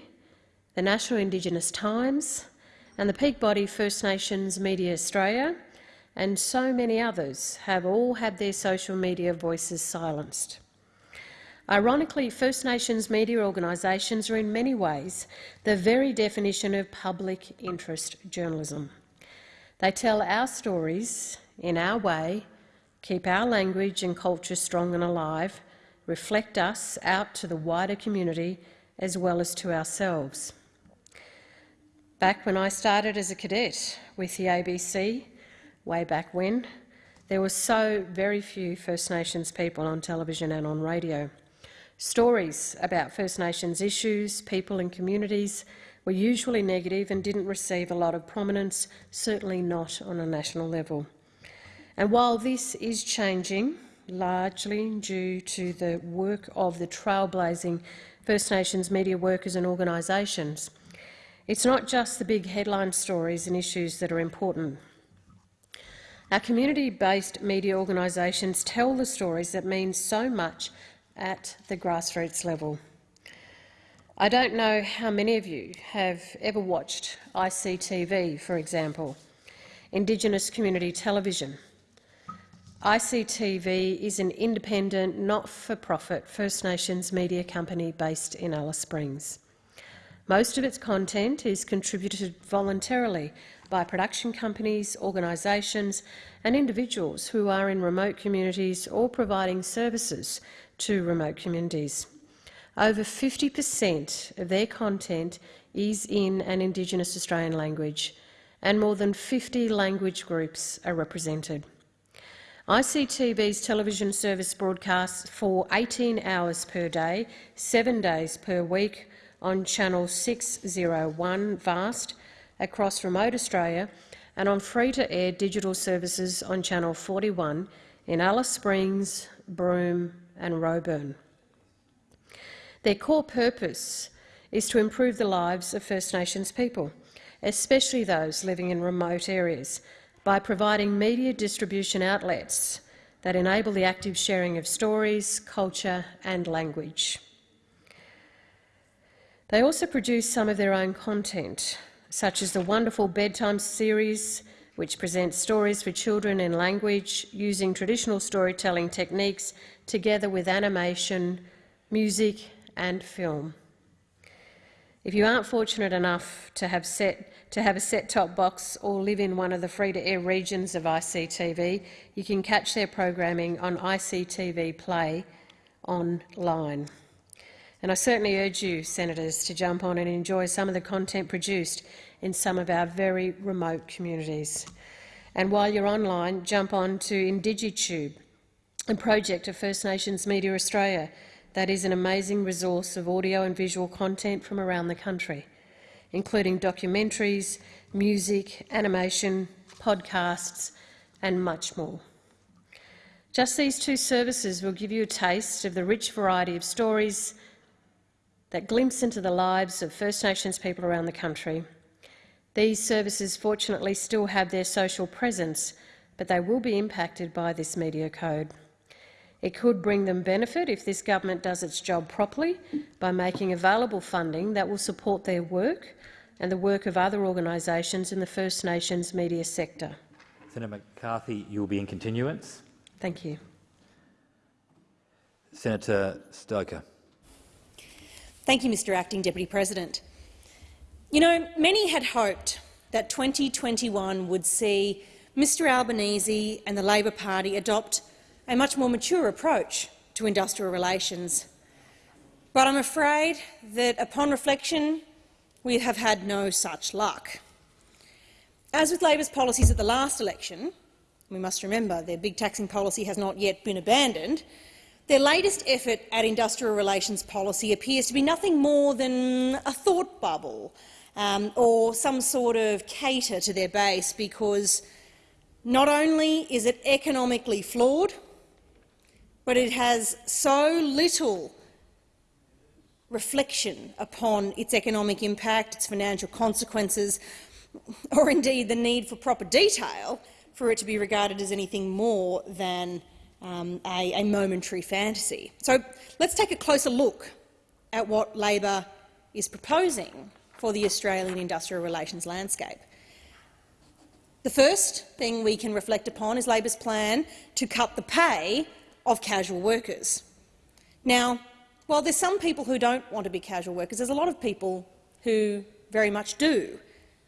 the National Indigenous Times and the peak body First Nations Media Australia and so many others have all had their social media voices silenced. Ironically, First Nations media organisations are in many ways the very definition of public interest journalism. They tell our stories in our way, keep our language and culture strong and alive, reflect us out to the wider community as well as to ourselves. Back when I started as a cadet with the ABC, way back when, there were so very few First Nations people on television and on radio. Stories about First Nations issues, people and communities were usually negative and didn't receive a lot of prominence, certainly not on a national level. And while this is changing, largely due to the work of the trailblazing First Nations media workers and organisations, it's not just the big headline stories and issues that are important. Our community-based media organisations tell the stories that mean so much at the grassroots level. I don't know how many of you have ever watched ICTV, for example, Indigenous Community Television. ICTV is an independent, not-for-profit First Nations media company based in Alice Springs. Most of its content is contributed voluntarily by production companies, organisations and individuals who are in remote communities or providing services to remote communities. Over 50 per cent of their content is in an Indigenous Australian language, and more than 50 language groups are represented. ICTV's television service broadcasts for 18 hours per day, seven days per week on channel 601 VAST across remote Australia and on free-to-air digital services on Channel 41 in Alice Springs, Broome and Roebourne. Their core purpose is to improve the lives of First Nations people, especially those living in remote areas, by providing media distribution outlets that enable the active sharing of stories, culture and language. They also produce some of their own content, such as the wonderful bedtime series, which presents stories for children in language using traditional storytelling techniques together with animation, music and film. If you aren't fortunate enough to have, set, to have a set-top box or live in one of the free-to-air regions of ICTV, you can catch their programming on ICTV Play online. And I certainly urge you, Senators, to jump on and enjoy some of the content produced in some of our very remote communities. And while you're online, jump on to IndigiTube, a project of First Nations Media Australia that is an amazing resource of audio and visual content from around the country, including documentaries, music, animation, podcasts and much more. Just these two services will give you a taste of the rich variety of stories that glimpse into the lives of First Nations people around the country. These services fortunately still have their social presence, but they will be impacted by this media code. It could bring them benefit if this government does its job properly by making available funding that will support their work and the work of other organisations in the First Nations media sector. Senator McCarthy, you will be in continuance. Thank you. Senator Stoker. Thank you, Mr Acting Deputy President. You know, many had hoped that 2021 would see Mr Albanese and the Labor Party adopt a much more mature approach to industrial relations. But I'm afraid that, upon reflection, we have had no such luck. As with Labor's policies at the last election, we must remember their big taxing policy has not yet been abandoned, their latest effort at industrial relations policy appears to be nothing more than a thought bubble um, or some sort of cater to their base because not only is it economically flawed, but it has so little reflection upon its economic impact, its financial consequences, or indeed the need for proper detail for it to be regarded as anything more than um, a, a momentary fantasy. So let's take a closer look at what Labor is proposing for the Australian industrial relations landscape. The first thing we can reflect upon is Labor's plan to cut the pay of casual workers. Now, while there's some people who don't want to be casual workers, there's a lot of people who very much do.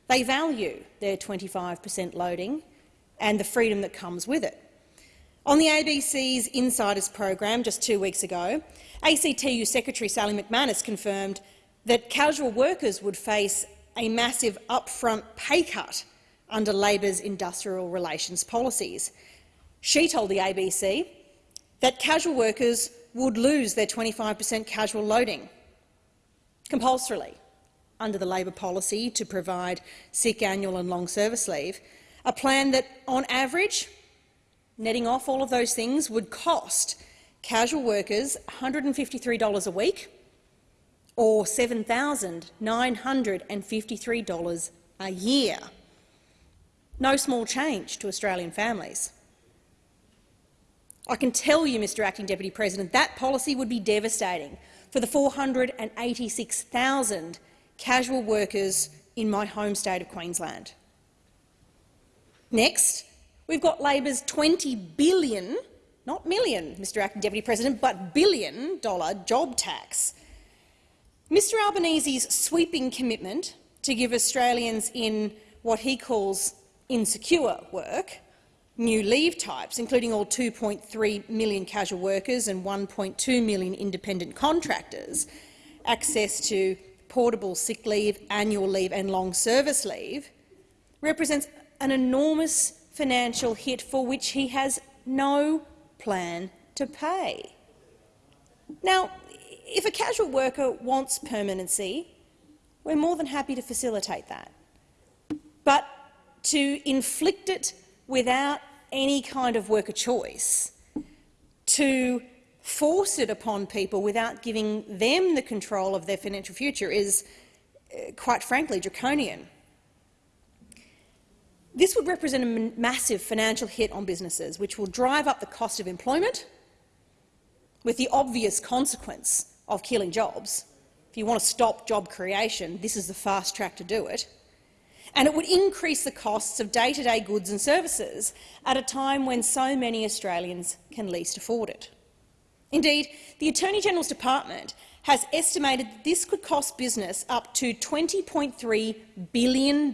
They value their 25 per cent loading and the freedom that comes with it. On the ABC's Insiders program just two weeks ago, ACTU Secretary Sally McManus confirmed that casual workers would face a massive upfront pay cut under Labor's industrial relations policies. She told the ABC that casual workers would lose their 25 per cent casual loading compulsorily under the Labor policy to provide sick annual and long service leave, a plan that, on average, netting off all of those things, would cost casual workers $153 a week or $7,953 a year. No small change to Australian families. I can tell you, Mr Acting Deputy President, that policy would be devastating for the 486,000 casual workers in my home state of Queensland. Next, we've got Labor's 20 billion, not million, Mr Acting Deputy President, but billion dollar job tax. Mr Albanese's sweeping commitment to give Australians in what he calls insecure work new leave types, including all 2.3 million casual workers and 1.2 million independent contractors, access to portable sick leave, annual leave and long service leave, represents an enormous financial hit for which he has no plan to pay. Now, if a casual worker wants permanency, we're more than happy to facilitate that. But to inflict it without any kind of worker choice, to force it upon people without giving them the control of their financial future is, uh, quite frankly, draconian. This would represent a massive financial hit on businesses, which will drive up the cost of employment, with the obvious consequence of killing jobs. If you want to stop job creation, this is the fast track to do it and it would increase the costs of day-to-day -day goods and services at a time when so many Australians can least afford it. Indeed, the Attorney-General's Department has estimated that this could cost business up to $20.3 billion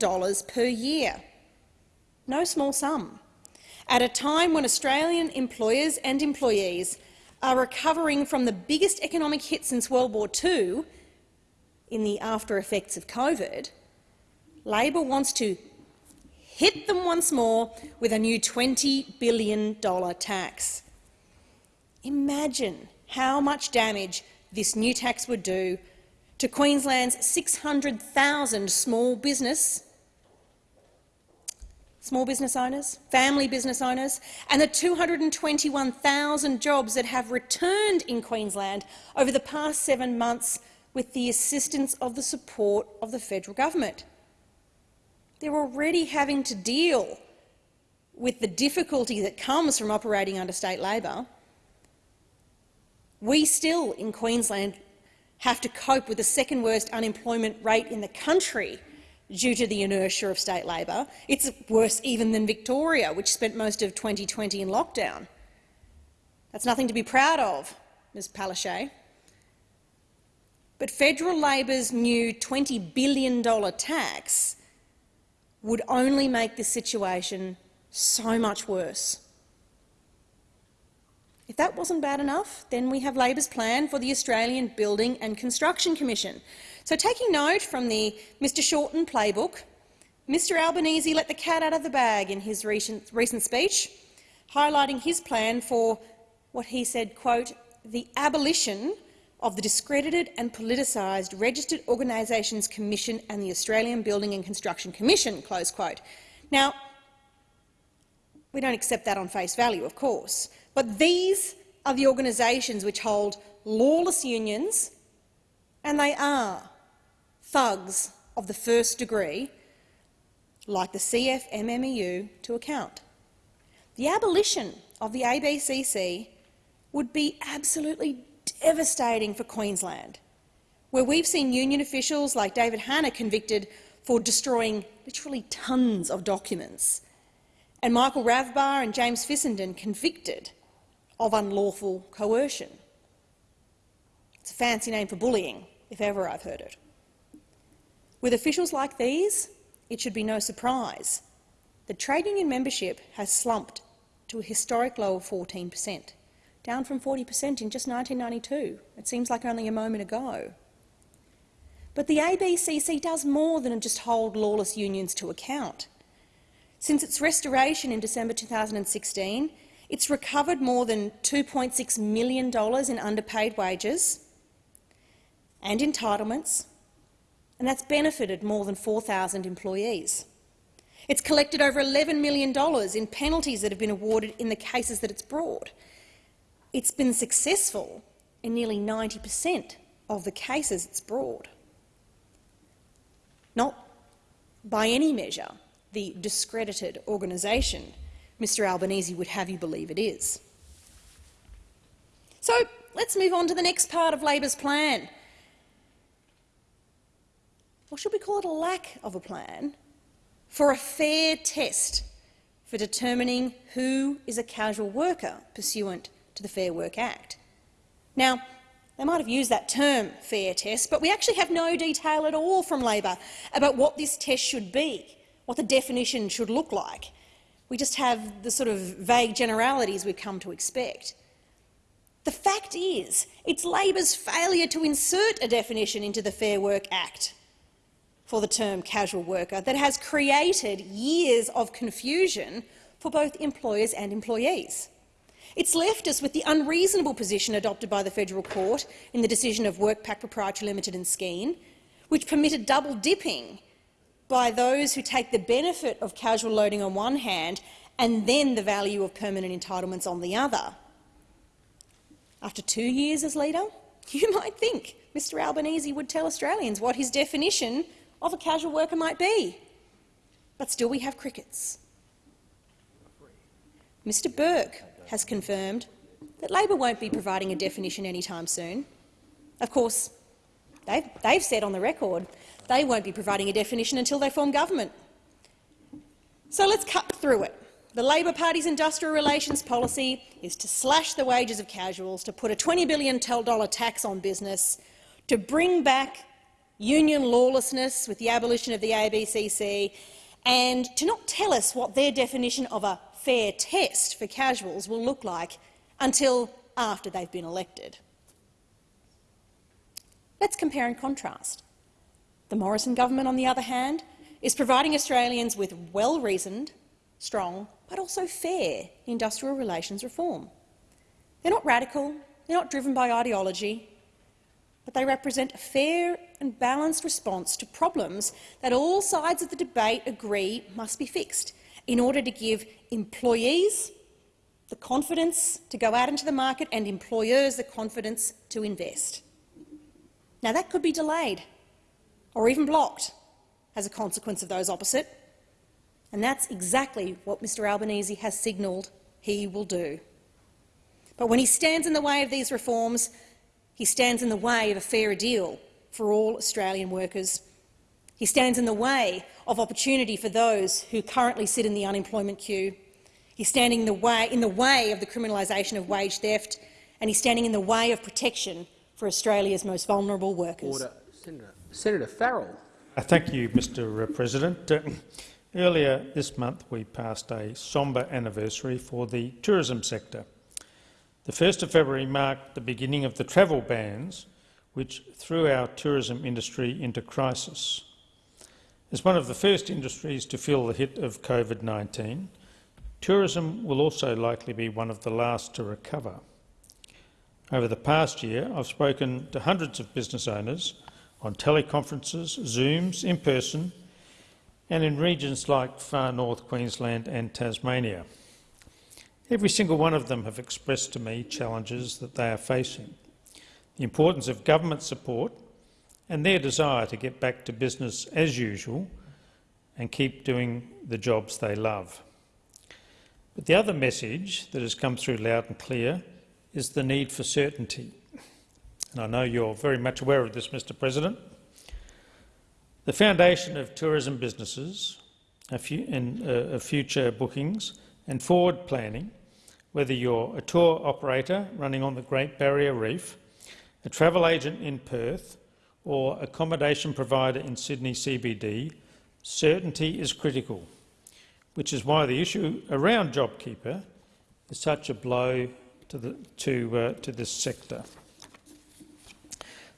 per year. No small sum. At a time when Australian employers and employees are recovering from the biggest economic hit since World War II in the after effects of COVID, Labor wants to hit them once more with a new $20 billion tax. Imagine how much damage this new tax would do to Queensland's 600,000 small business small business owners, family business owners, and the 221,000 jobs that have returned in Queensland over the past seven months with the assistance of the support of the federal government. They're already having to deal with the difficulty that comes from operating under state Labor. We still, in Queensland, have to cope with the second worst unemployment rate in the country due to the inertia of state Labor. It's worse even than Victoria, which spent most of 2020 in lockdown. That's nothing to be proud of, Ms Palaszczuk. But federal Labor's new $20 billion tax would only make this situation so much worse. If that wasn't bad enough, then we have Labor's plan for the Australian Building and Construction Commission, so taking note from the Mr Shorten playbook, Mr Albanese let the cat out of the bag in his recent, recent speech, highlighting his plan for what he said, quote, the abolition of the discredited and politicised Registered Organisations Commission and the Australian Building and Construction Commission, close quote. Now, we don't accept that on face value, of course, but these are the organisations which hold lawless unions, and they are thugs of the first degree, like the CFMMEU, to account. The abolition of the ABCC would be absolutely devastating for Queensland, where we've seen union officials like David Hanna convicted for destroying literally tons of documents, and Michael Ravbar and James Fissenden convicted of unlawful coercion. It's a fancy name for bullying, if ever I've heard it. With officials like these, it should be no surprise that trade union membership has slumped to a historic low of 14 per cent, down from 40 per cent in just 1992. It seems like only a moment ago. But the ABCC does more than just hold lawless unions to account. Since its restoration in December 2016, it's recovered more than $2.6 million in underpaid wages and entitlements and that's benefited more than 4,000 employees. It's collected over $11 million in penalties that have been awarded in the cases that it's brought. It's been successful in nearly 90 per cent of the cases it's brought. Not by any measure the discredited organisation Mr Albanese would have you believe it is. So let's move on to the next part of Labor's plan, or should we call it a lack of a plan, for a fair test for determining who is a casual worker pursuant to the Fair Work Act. Now, they might have used that term, fair test, but we actually have no detail at all from Labor about what this test should be, what the definition should look like. We just have the sort of vague generalities we've come to expect. The fact is, it's Labor's failure to insert a definition into the Fair Work Act for the term casual worker that has created years of confusion for both employers and employees. It's left us with the unreasonable position adopted by the federal court in the decision of WorkPac Proprietary Limited and Skene, which permitted double dipping by those who take the benefit of casual loading on one hand and then the value of permanent entitlements on the other. After two years as leader, *laughs* you might think Mr Albanese would tell Australians what his definition of a casual worker might be. But still we have crickets. Mr Burke has confirmed that Labor won't be providing a definition anytime soon. Of course, they've, they've said on the record they won't be providing a definition until they form government. So let's cut through it. The Labor Party's industrial relations policy is to slash the wages of casuals, to put a $20 billion tax on business, to bring back union lawlessness with the abolition of the ABCC, and to not tell us what their definition of a fair test for casuals will look like until after they've been elected. Let's compare and contrast. The Morrison government, on the other hand, is providing Australians with well-reasoned, strong but also fair industrial relations reform. They're not radical, they're not driven by ideology, but they represent a fair and balanced response to problems that all sides of the debate agree must be fixed in order to give employees the confidence to go out into the market and employers the confidence to invest. Now, that could be delayed or even blocked as a consequence of those opposite, and that's exactly what Mr Albanese has signalled he will do. But when he stands in the way of these reforms, he stands in the way of a fairer deal for all Australian workers. He stands in the way of opportunity for those who currently sit in the unemployment queue. He's standing in the way, in the way of the criminalisation of wage theft, and he's standing in the way of protection for Australia's most vulnerable workers. Order. Senator, Senator Farrell. Uh, Thank you, Mr President. Uh, Earlier this month we passed a sombre anniversary for the tourism sector. The 1st of February marked the beginning of the travel bans which threw our tourism industry into crisis. As one of the first industries to feel the hit of COVID-19, tourism will also likely be one of the last to recover. Over the past year, I've spoken to hundreds of business owners on teleconferences, Zooms, in person and in regions like far north Queensland and Tasmania. Every single one of them have expressed to me challenges that they are facing, the importance of government support and their desire to get back to business as usual and keep doing the jobs they love. But the other message that has come through loud and clear is the need for certainty. And I know you're very much aware of this, Mr President. The foundation of tourism businesses and uh, future bookings and forward planning, whether you're a tour operator running on the Great Barrier Reef, a travel agent in Perth or accommodation provider in Sydney CBD, certainty is critical, which is why the issue around JobKeeper is such a blow to, the, to, uh, to this sector.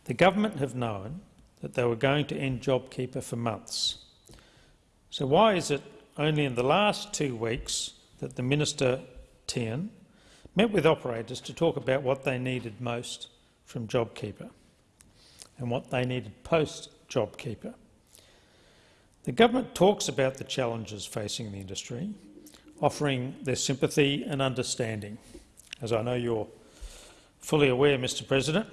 The government have known that they were going to end JobKeeper for months. So why is it only in the last two weeks that the Minister, Tehan, met with operators to talk about what they needed most from JobKeeper and what they needed post-JobKeeper? The government talks about the challenges facing the industry, offering their sympathy and understanding. As I know you're fully aware, Mr President,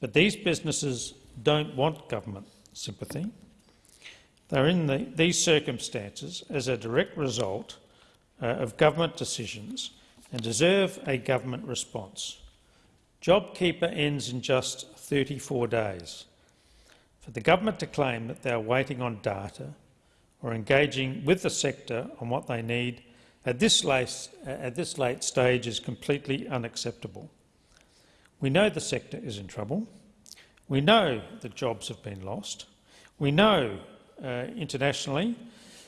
but these businesses don't want government sympathy. They're in the, these circumstances as a direct result uh, of government decisions and deserve a government response. JobKeeper ends in just 34 days. For the government to claim that they are waiting on data or engaging with the sector on what they need at this, late, at this late stage is completely unacceptable. We know the sector is in trouble. We know that jobs have been lost. We know uh, internationally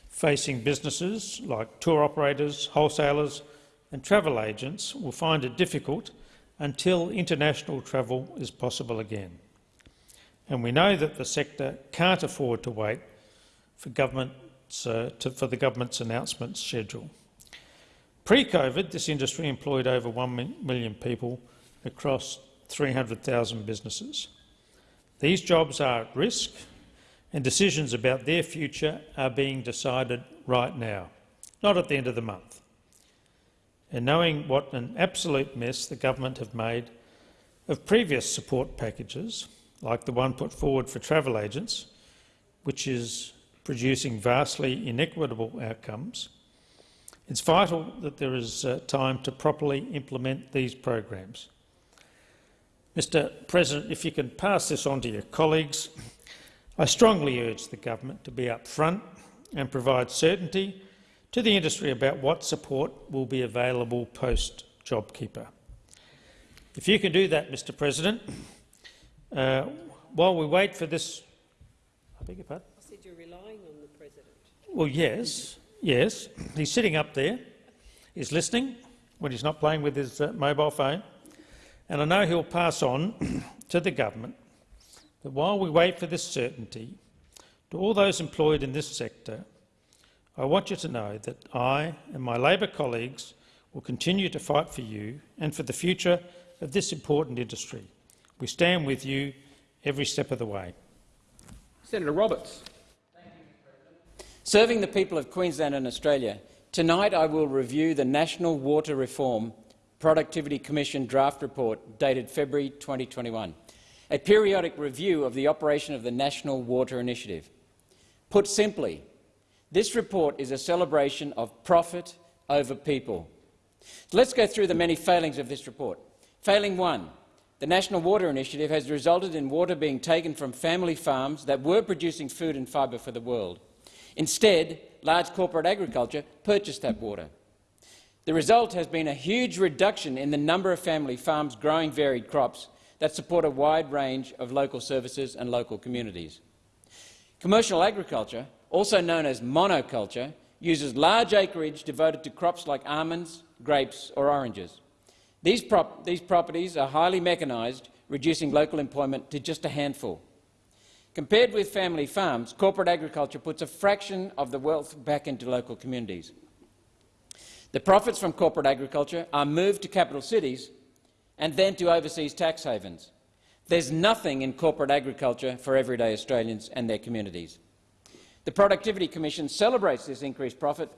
facing businesses like tour operators, wholesalers and travel agents will find it difficult until international travel is possible again. And we know that the sector can't afford to wait for, uh, to, for the government's announcement schedule. Pre-COVID, this industry employed over 1 million people across 300,000 businesses. These jobs are at risk and decisions about their future are being decided right now, not at the end of the month. And knowing what an absolute mess the government have made of previous support packages, like the one put forward for travel agents, which is producing vastly inequitable outcomes, it's vital that there is uh, time to properly implement these programs. Mr President, if you can pass this on to your colleagues, I strongly urge the government to be upfront and provide certainty to the industry about what support will be available post-JobKeeper. If you can do that, Mr President, uh, while we wait for this... I beg your pardon? I said you're relying on the President. Well, yes, yes. He's sitting up there. He's listening when he's not playing with his uh, mobile phone. And I know he'll pass on *clears throat* to the government that while we wait for this certainty, to all those employed in this sector, I want you to know that I and my Labor colleagues will continue to fight for you and for the future of this important industry. We stand with you every step of the way. Senator Roberts. Serving the people of Queensland and Australia, tonight I will review the National Water Reform Productivity Commission draft report dated February 2021, a periodic review of the operation of the National Water Initiative. Put simply, this report is a celebration of profit over people. Let's go through the many failings of this report. Failing one, the National Water Initiative has resulted in water being taken from family farms that were producing food and fibre for the world. Instead, large corporate agriculture purchased that water. The result has been a huge reduction in the number of family farms growing varied crops that support a wide range of local services and local communities. Commercial agriculture, also known as monoculture, uses large acreage devoted to crops like almonds, grapes or oranges. These, prop these properties are highly mechanised, reducing local employment to just a handful. Compared with family farms, corporate agriculture puts a fraction of the wealth back into local communities. The profits from corporate agriculture are moved to capital cities and then to overseas tax havens. There's nothing in corporate agriculture for everyday Australians and their communities. The Productivity Commission celebrates this increased profit,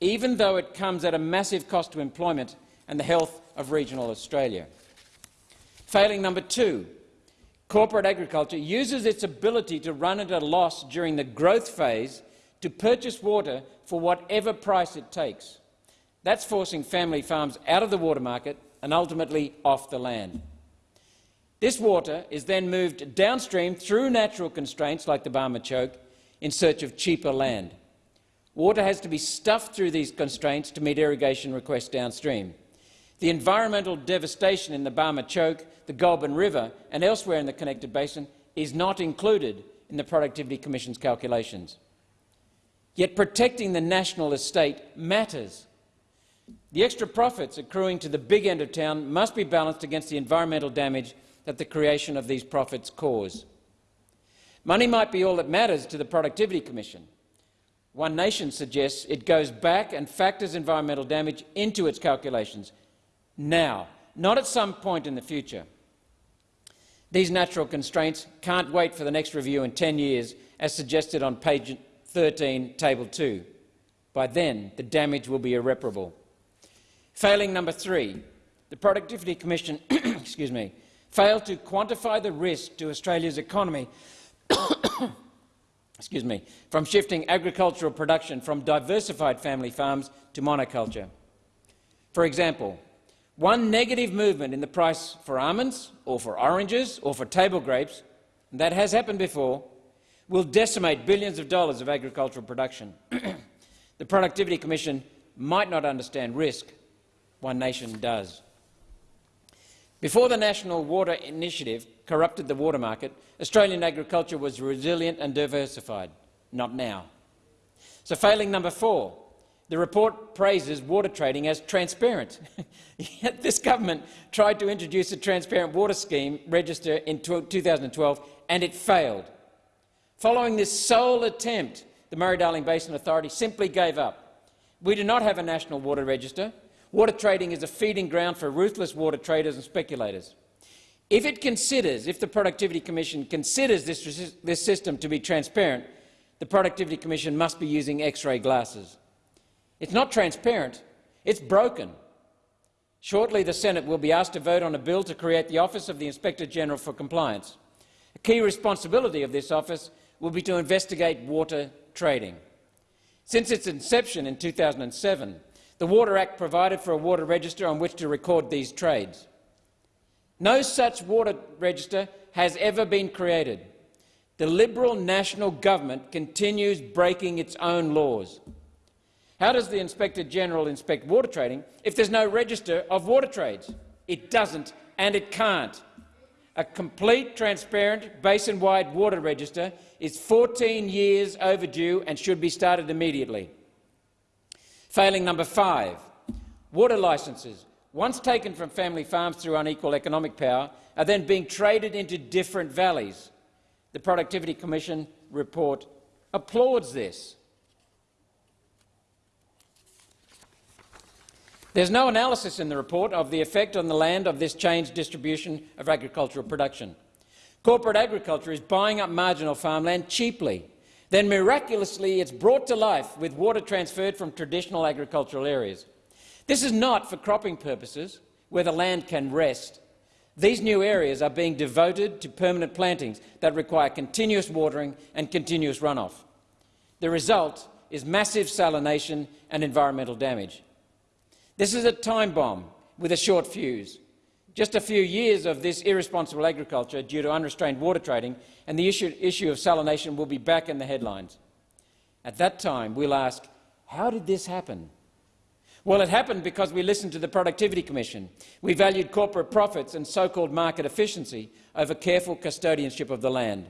even though it comes at a massive cost to employment and the health of regional Australia. Failing number two, corporate agriculture uses its ability to run at a loss during the growth phase to purchase water for whatever price it takes. That's forcing family farms out of the water market and ultimately off the land. This water is then moved downstream through natural constraints like the Barmah Choke in search of cheaper land. Water has to be stuffed through these constraints to meet irrigation requests downstream. The environmental devastation in the Barmah Choke, the Goulburn River and elsewhere in the connected basin is not included in the Productivity Commission's calculations. Yet protecting the national estate matters. The extra profits accruing to the big end of town must be balanced against the environmental damage that the creation of these profits cause. Money might be all that matters to the Productivity Commission. One Nation suggests it goes back and factors environmental damage into its calculations, now, not at some point in the future. These natural constraints can't wait for the next review in 10 years, as suggested on page 13, table 2. By then, the damage will be irreparable. Failing number three, the Productivity Commission *coughs* excuse me, failed to quantify the risk to Australia's economy *coughs* excuse me, from shifting agricultural production from diversified family farms to monoculture. For example, one negative movement in the price for almonds or for oranges or for table grapes, that has happened before, will decimate billions of dollars of agricultural production. *coughs* the Productivity Commission might not understand risk. One nation does. Before the National Water Initiative corrupted the water market, Australian agriculture was resilient and diversified. Not now. So failing number four, the report praises water trading as transparent. *laughs* Yet this government tried to introduce a transparent water scheme register in 2012 and it failed. Following this sole attempt, the Murray-Darling Basin Authority simply gave up. We do not have a national water register. Water trading is a feeding ground for ruthless water traders and speculators. If it considers, if the Productivity Commission considers this, this system to be transparent, the Productivity Commission must be using X-ray glasses. It's not transparent, it's broken. Shortly, the Senate will be asked to vote on a bill to create the Office of the Inspector General for Compliance. A key responsibility of this office will be to investigate water trading. Since its inception in 2007, the Water Act provided for a water register on which to record these trades. No such water register has ever been created. The Liberal national government continues breaking its own laws. How does the Inspector General inspect water trading if there's no register of water trades? It doesn't and it can't. A complete, transparent, basin-wide water register is 14 years overdue and should be started immediately. Failing number five, water licences, once taken from family farms through unequal economic power, are then being traded into different valleys. The Productivity Commission report applauds this. There's no analysis in the report of the effect on the land of this changed distribution of agricultural production. Corporate agriculture is buying up marginal farmland cheaply. Then miraculously it's brought to life with water transferred from traditional agricultural areas. This is not for cropping purposes, where the land can rest. These new areas are being devoted to permanent plantings that require continuous watering and continuous runoff. The result is massive salination and environmental damage. This is a time bomb with a short fuse. Just a few years of this irresponsible agriculture due to unrestrained water trading and the issue, issue of salination will be back in the headlines. At that time, we'll ask, how did this happen? Well, it happened because we listened to the Productivity Commission. We valued corporate profits and so-called market efficiency over careful custodianship of the land.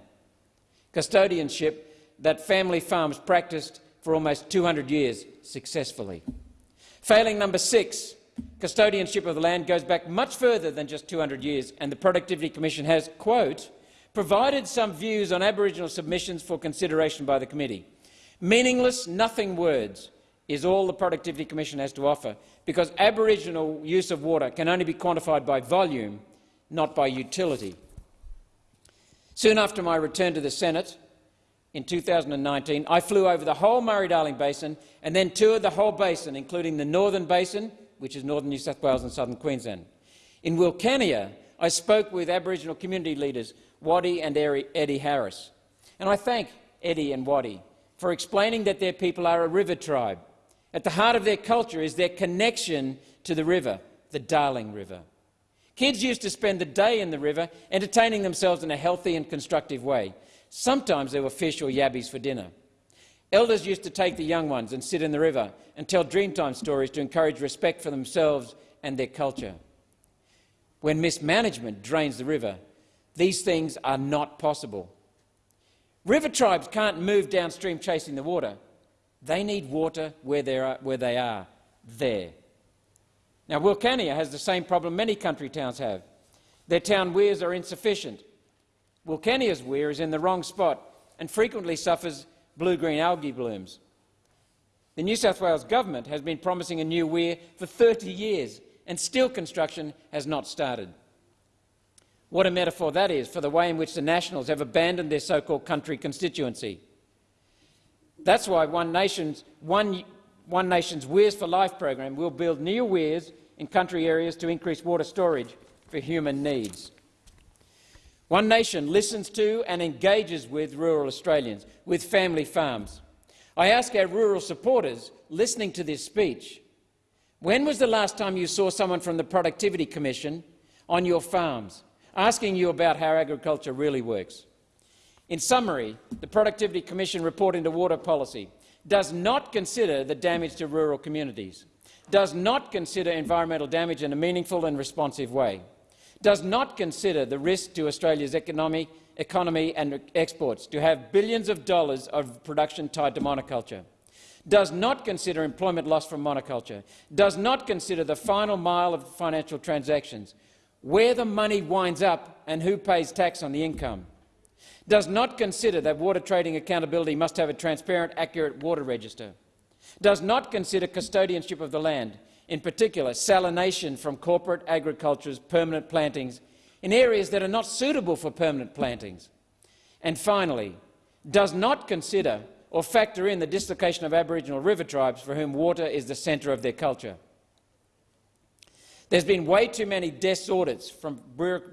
Custodianship that family farms practiced for almost 200 years successfully. Failing number six, custodianship of the land goes back much further than just 200 years, and the Productivity Commission has, quote, provided some views on Aboriginal submissions for consideration by the committee. Meaningless, nothing words is all the Productivity Commission has to offer, because Aboriginal use of water can only be quantified by volume, not by utility. Soon after my return to the Senate, in 2019, I flew over the whole Murray-Darling Basin and then toured the whole basin, including the Northern Basin, which is northern New South Wales and southern Queensland. In Wilcannia, I spoke with Aboriginal community leaders Waddy and Eddie Harris. And I thank Eddie and Waddy for explaining that their people are a river tribe. At the heart of their culture is their connection to the river, the Darling River. Kids used to spend the day in the river, entertaining themselves in a healthy and constructive way. Sometimes there were fish or yabbies for dinner. Elders used to take the young ones and sit in the river and tell Dreamtime stories to encourage respect for themselves and their culture. When mismanagement drains the river, these things are not possible. River tribes can't move downstream chasing the water. They need water where, are, where they are, there. Now, Wilcannia has the same problem many country towns have. Their town weirs are insufficient Wilcannia's weir is in the wrong spot and frequently suffers blue-green algae blooms. The New South Wales government has been promising a new weir for 30 years and still construction has not started. What a metaphor that is for the way in which the Nationals have abandoned their so-called country constituency. That's why One Nation's, One, One Nation's Weirs for Life program will build new weirs in country areas to increase water storage for human needs. One Nation listens to and engages with rural Australians, with family farms. I ask our rural supporters listening to this speech, when was the last time you saw someone from the Productivity Commission on your farms, asking you about how agriculture really works? In summary, the Productivity Commission report into water policy does not consider the damage to rural communities, does not consider environmental damage in a meaningful and responsive way, does not consider the risk to Australia's economy, economy and exports to have billions of dollars of production tied to monoculture, does not consider employment loss from monoculture, does not consider the final mile of financial transactions, where the money winds up and who pays tax on the income, does not consider that water trading accountability must have a transparent, accurate water register, does not consider custodianship of the land, in particular salination from corporate agriculture's permanent plantings in areas that are not suitable for permanent plantings. And finally, does not consider or factor in the dislocation of Aboriginal river tribes for whom water is the centre of their culture. There's been way too many desk audits from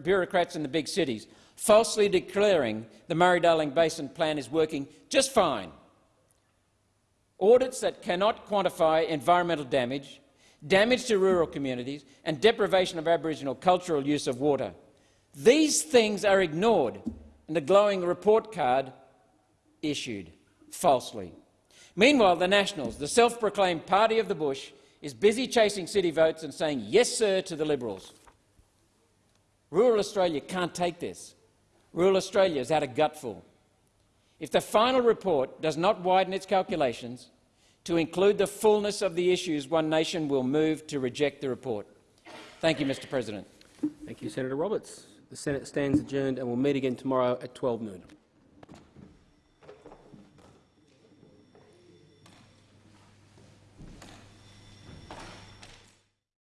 bureaucrats in the big cities, falsely declaring the Murray-Darling Basin Plan is working just fine. Audits that cannot quantify environmental damage damage to rural communities and deprivation of Aboriginal cultural use of water. These things are ignored in the glowing report card issued falsely. Meanwhile, the Nationals, the self-proclaimed party of the bush, is busy chasing city votes and saying yes, sir, to the Liberals. Rural Australia can't take this. Rural Australia has had a gutful. If the final report does not widen its calculations to include the fullness of the issues, One Nation will move to reject the report. Thank you, Mr President. Thank you, Senator Roberts. The Senate stands adjourned and will meet again tomorrow at 12 noon.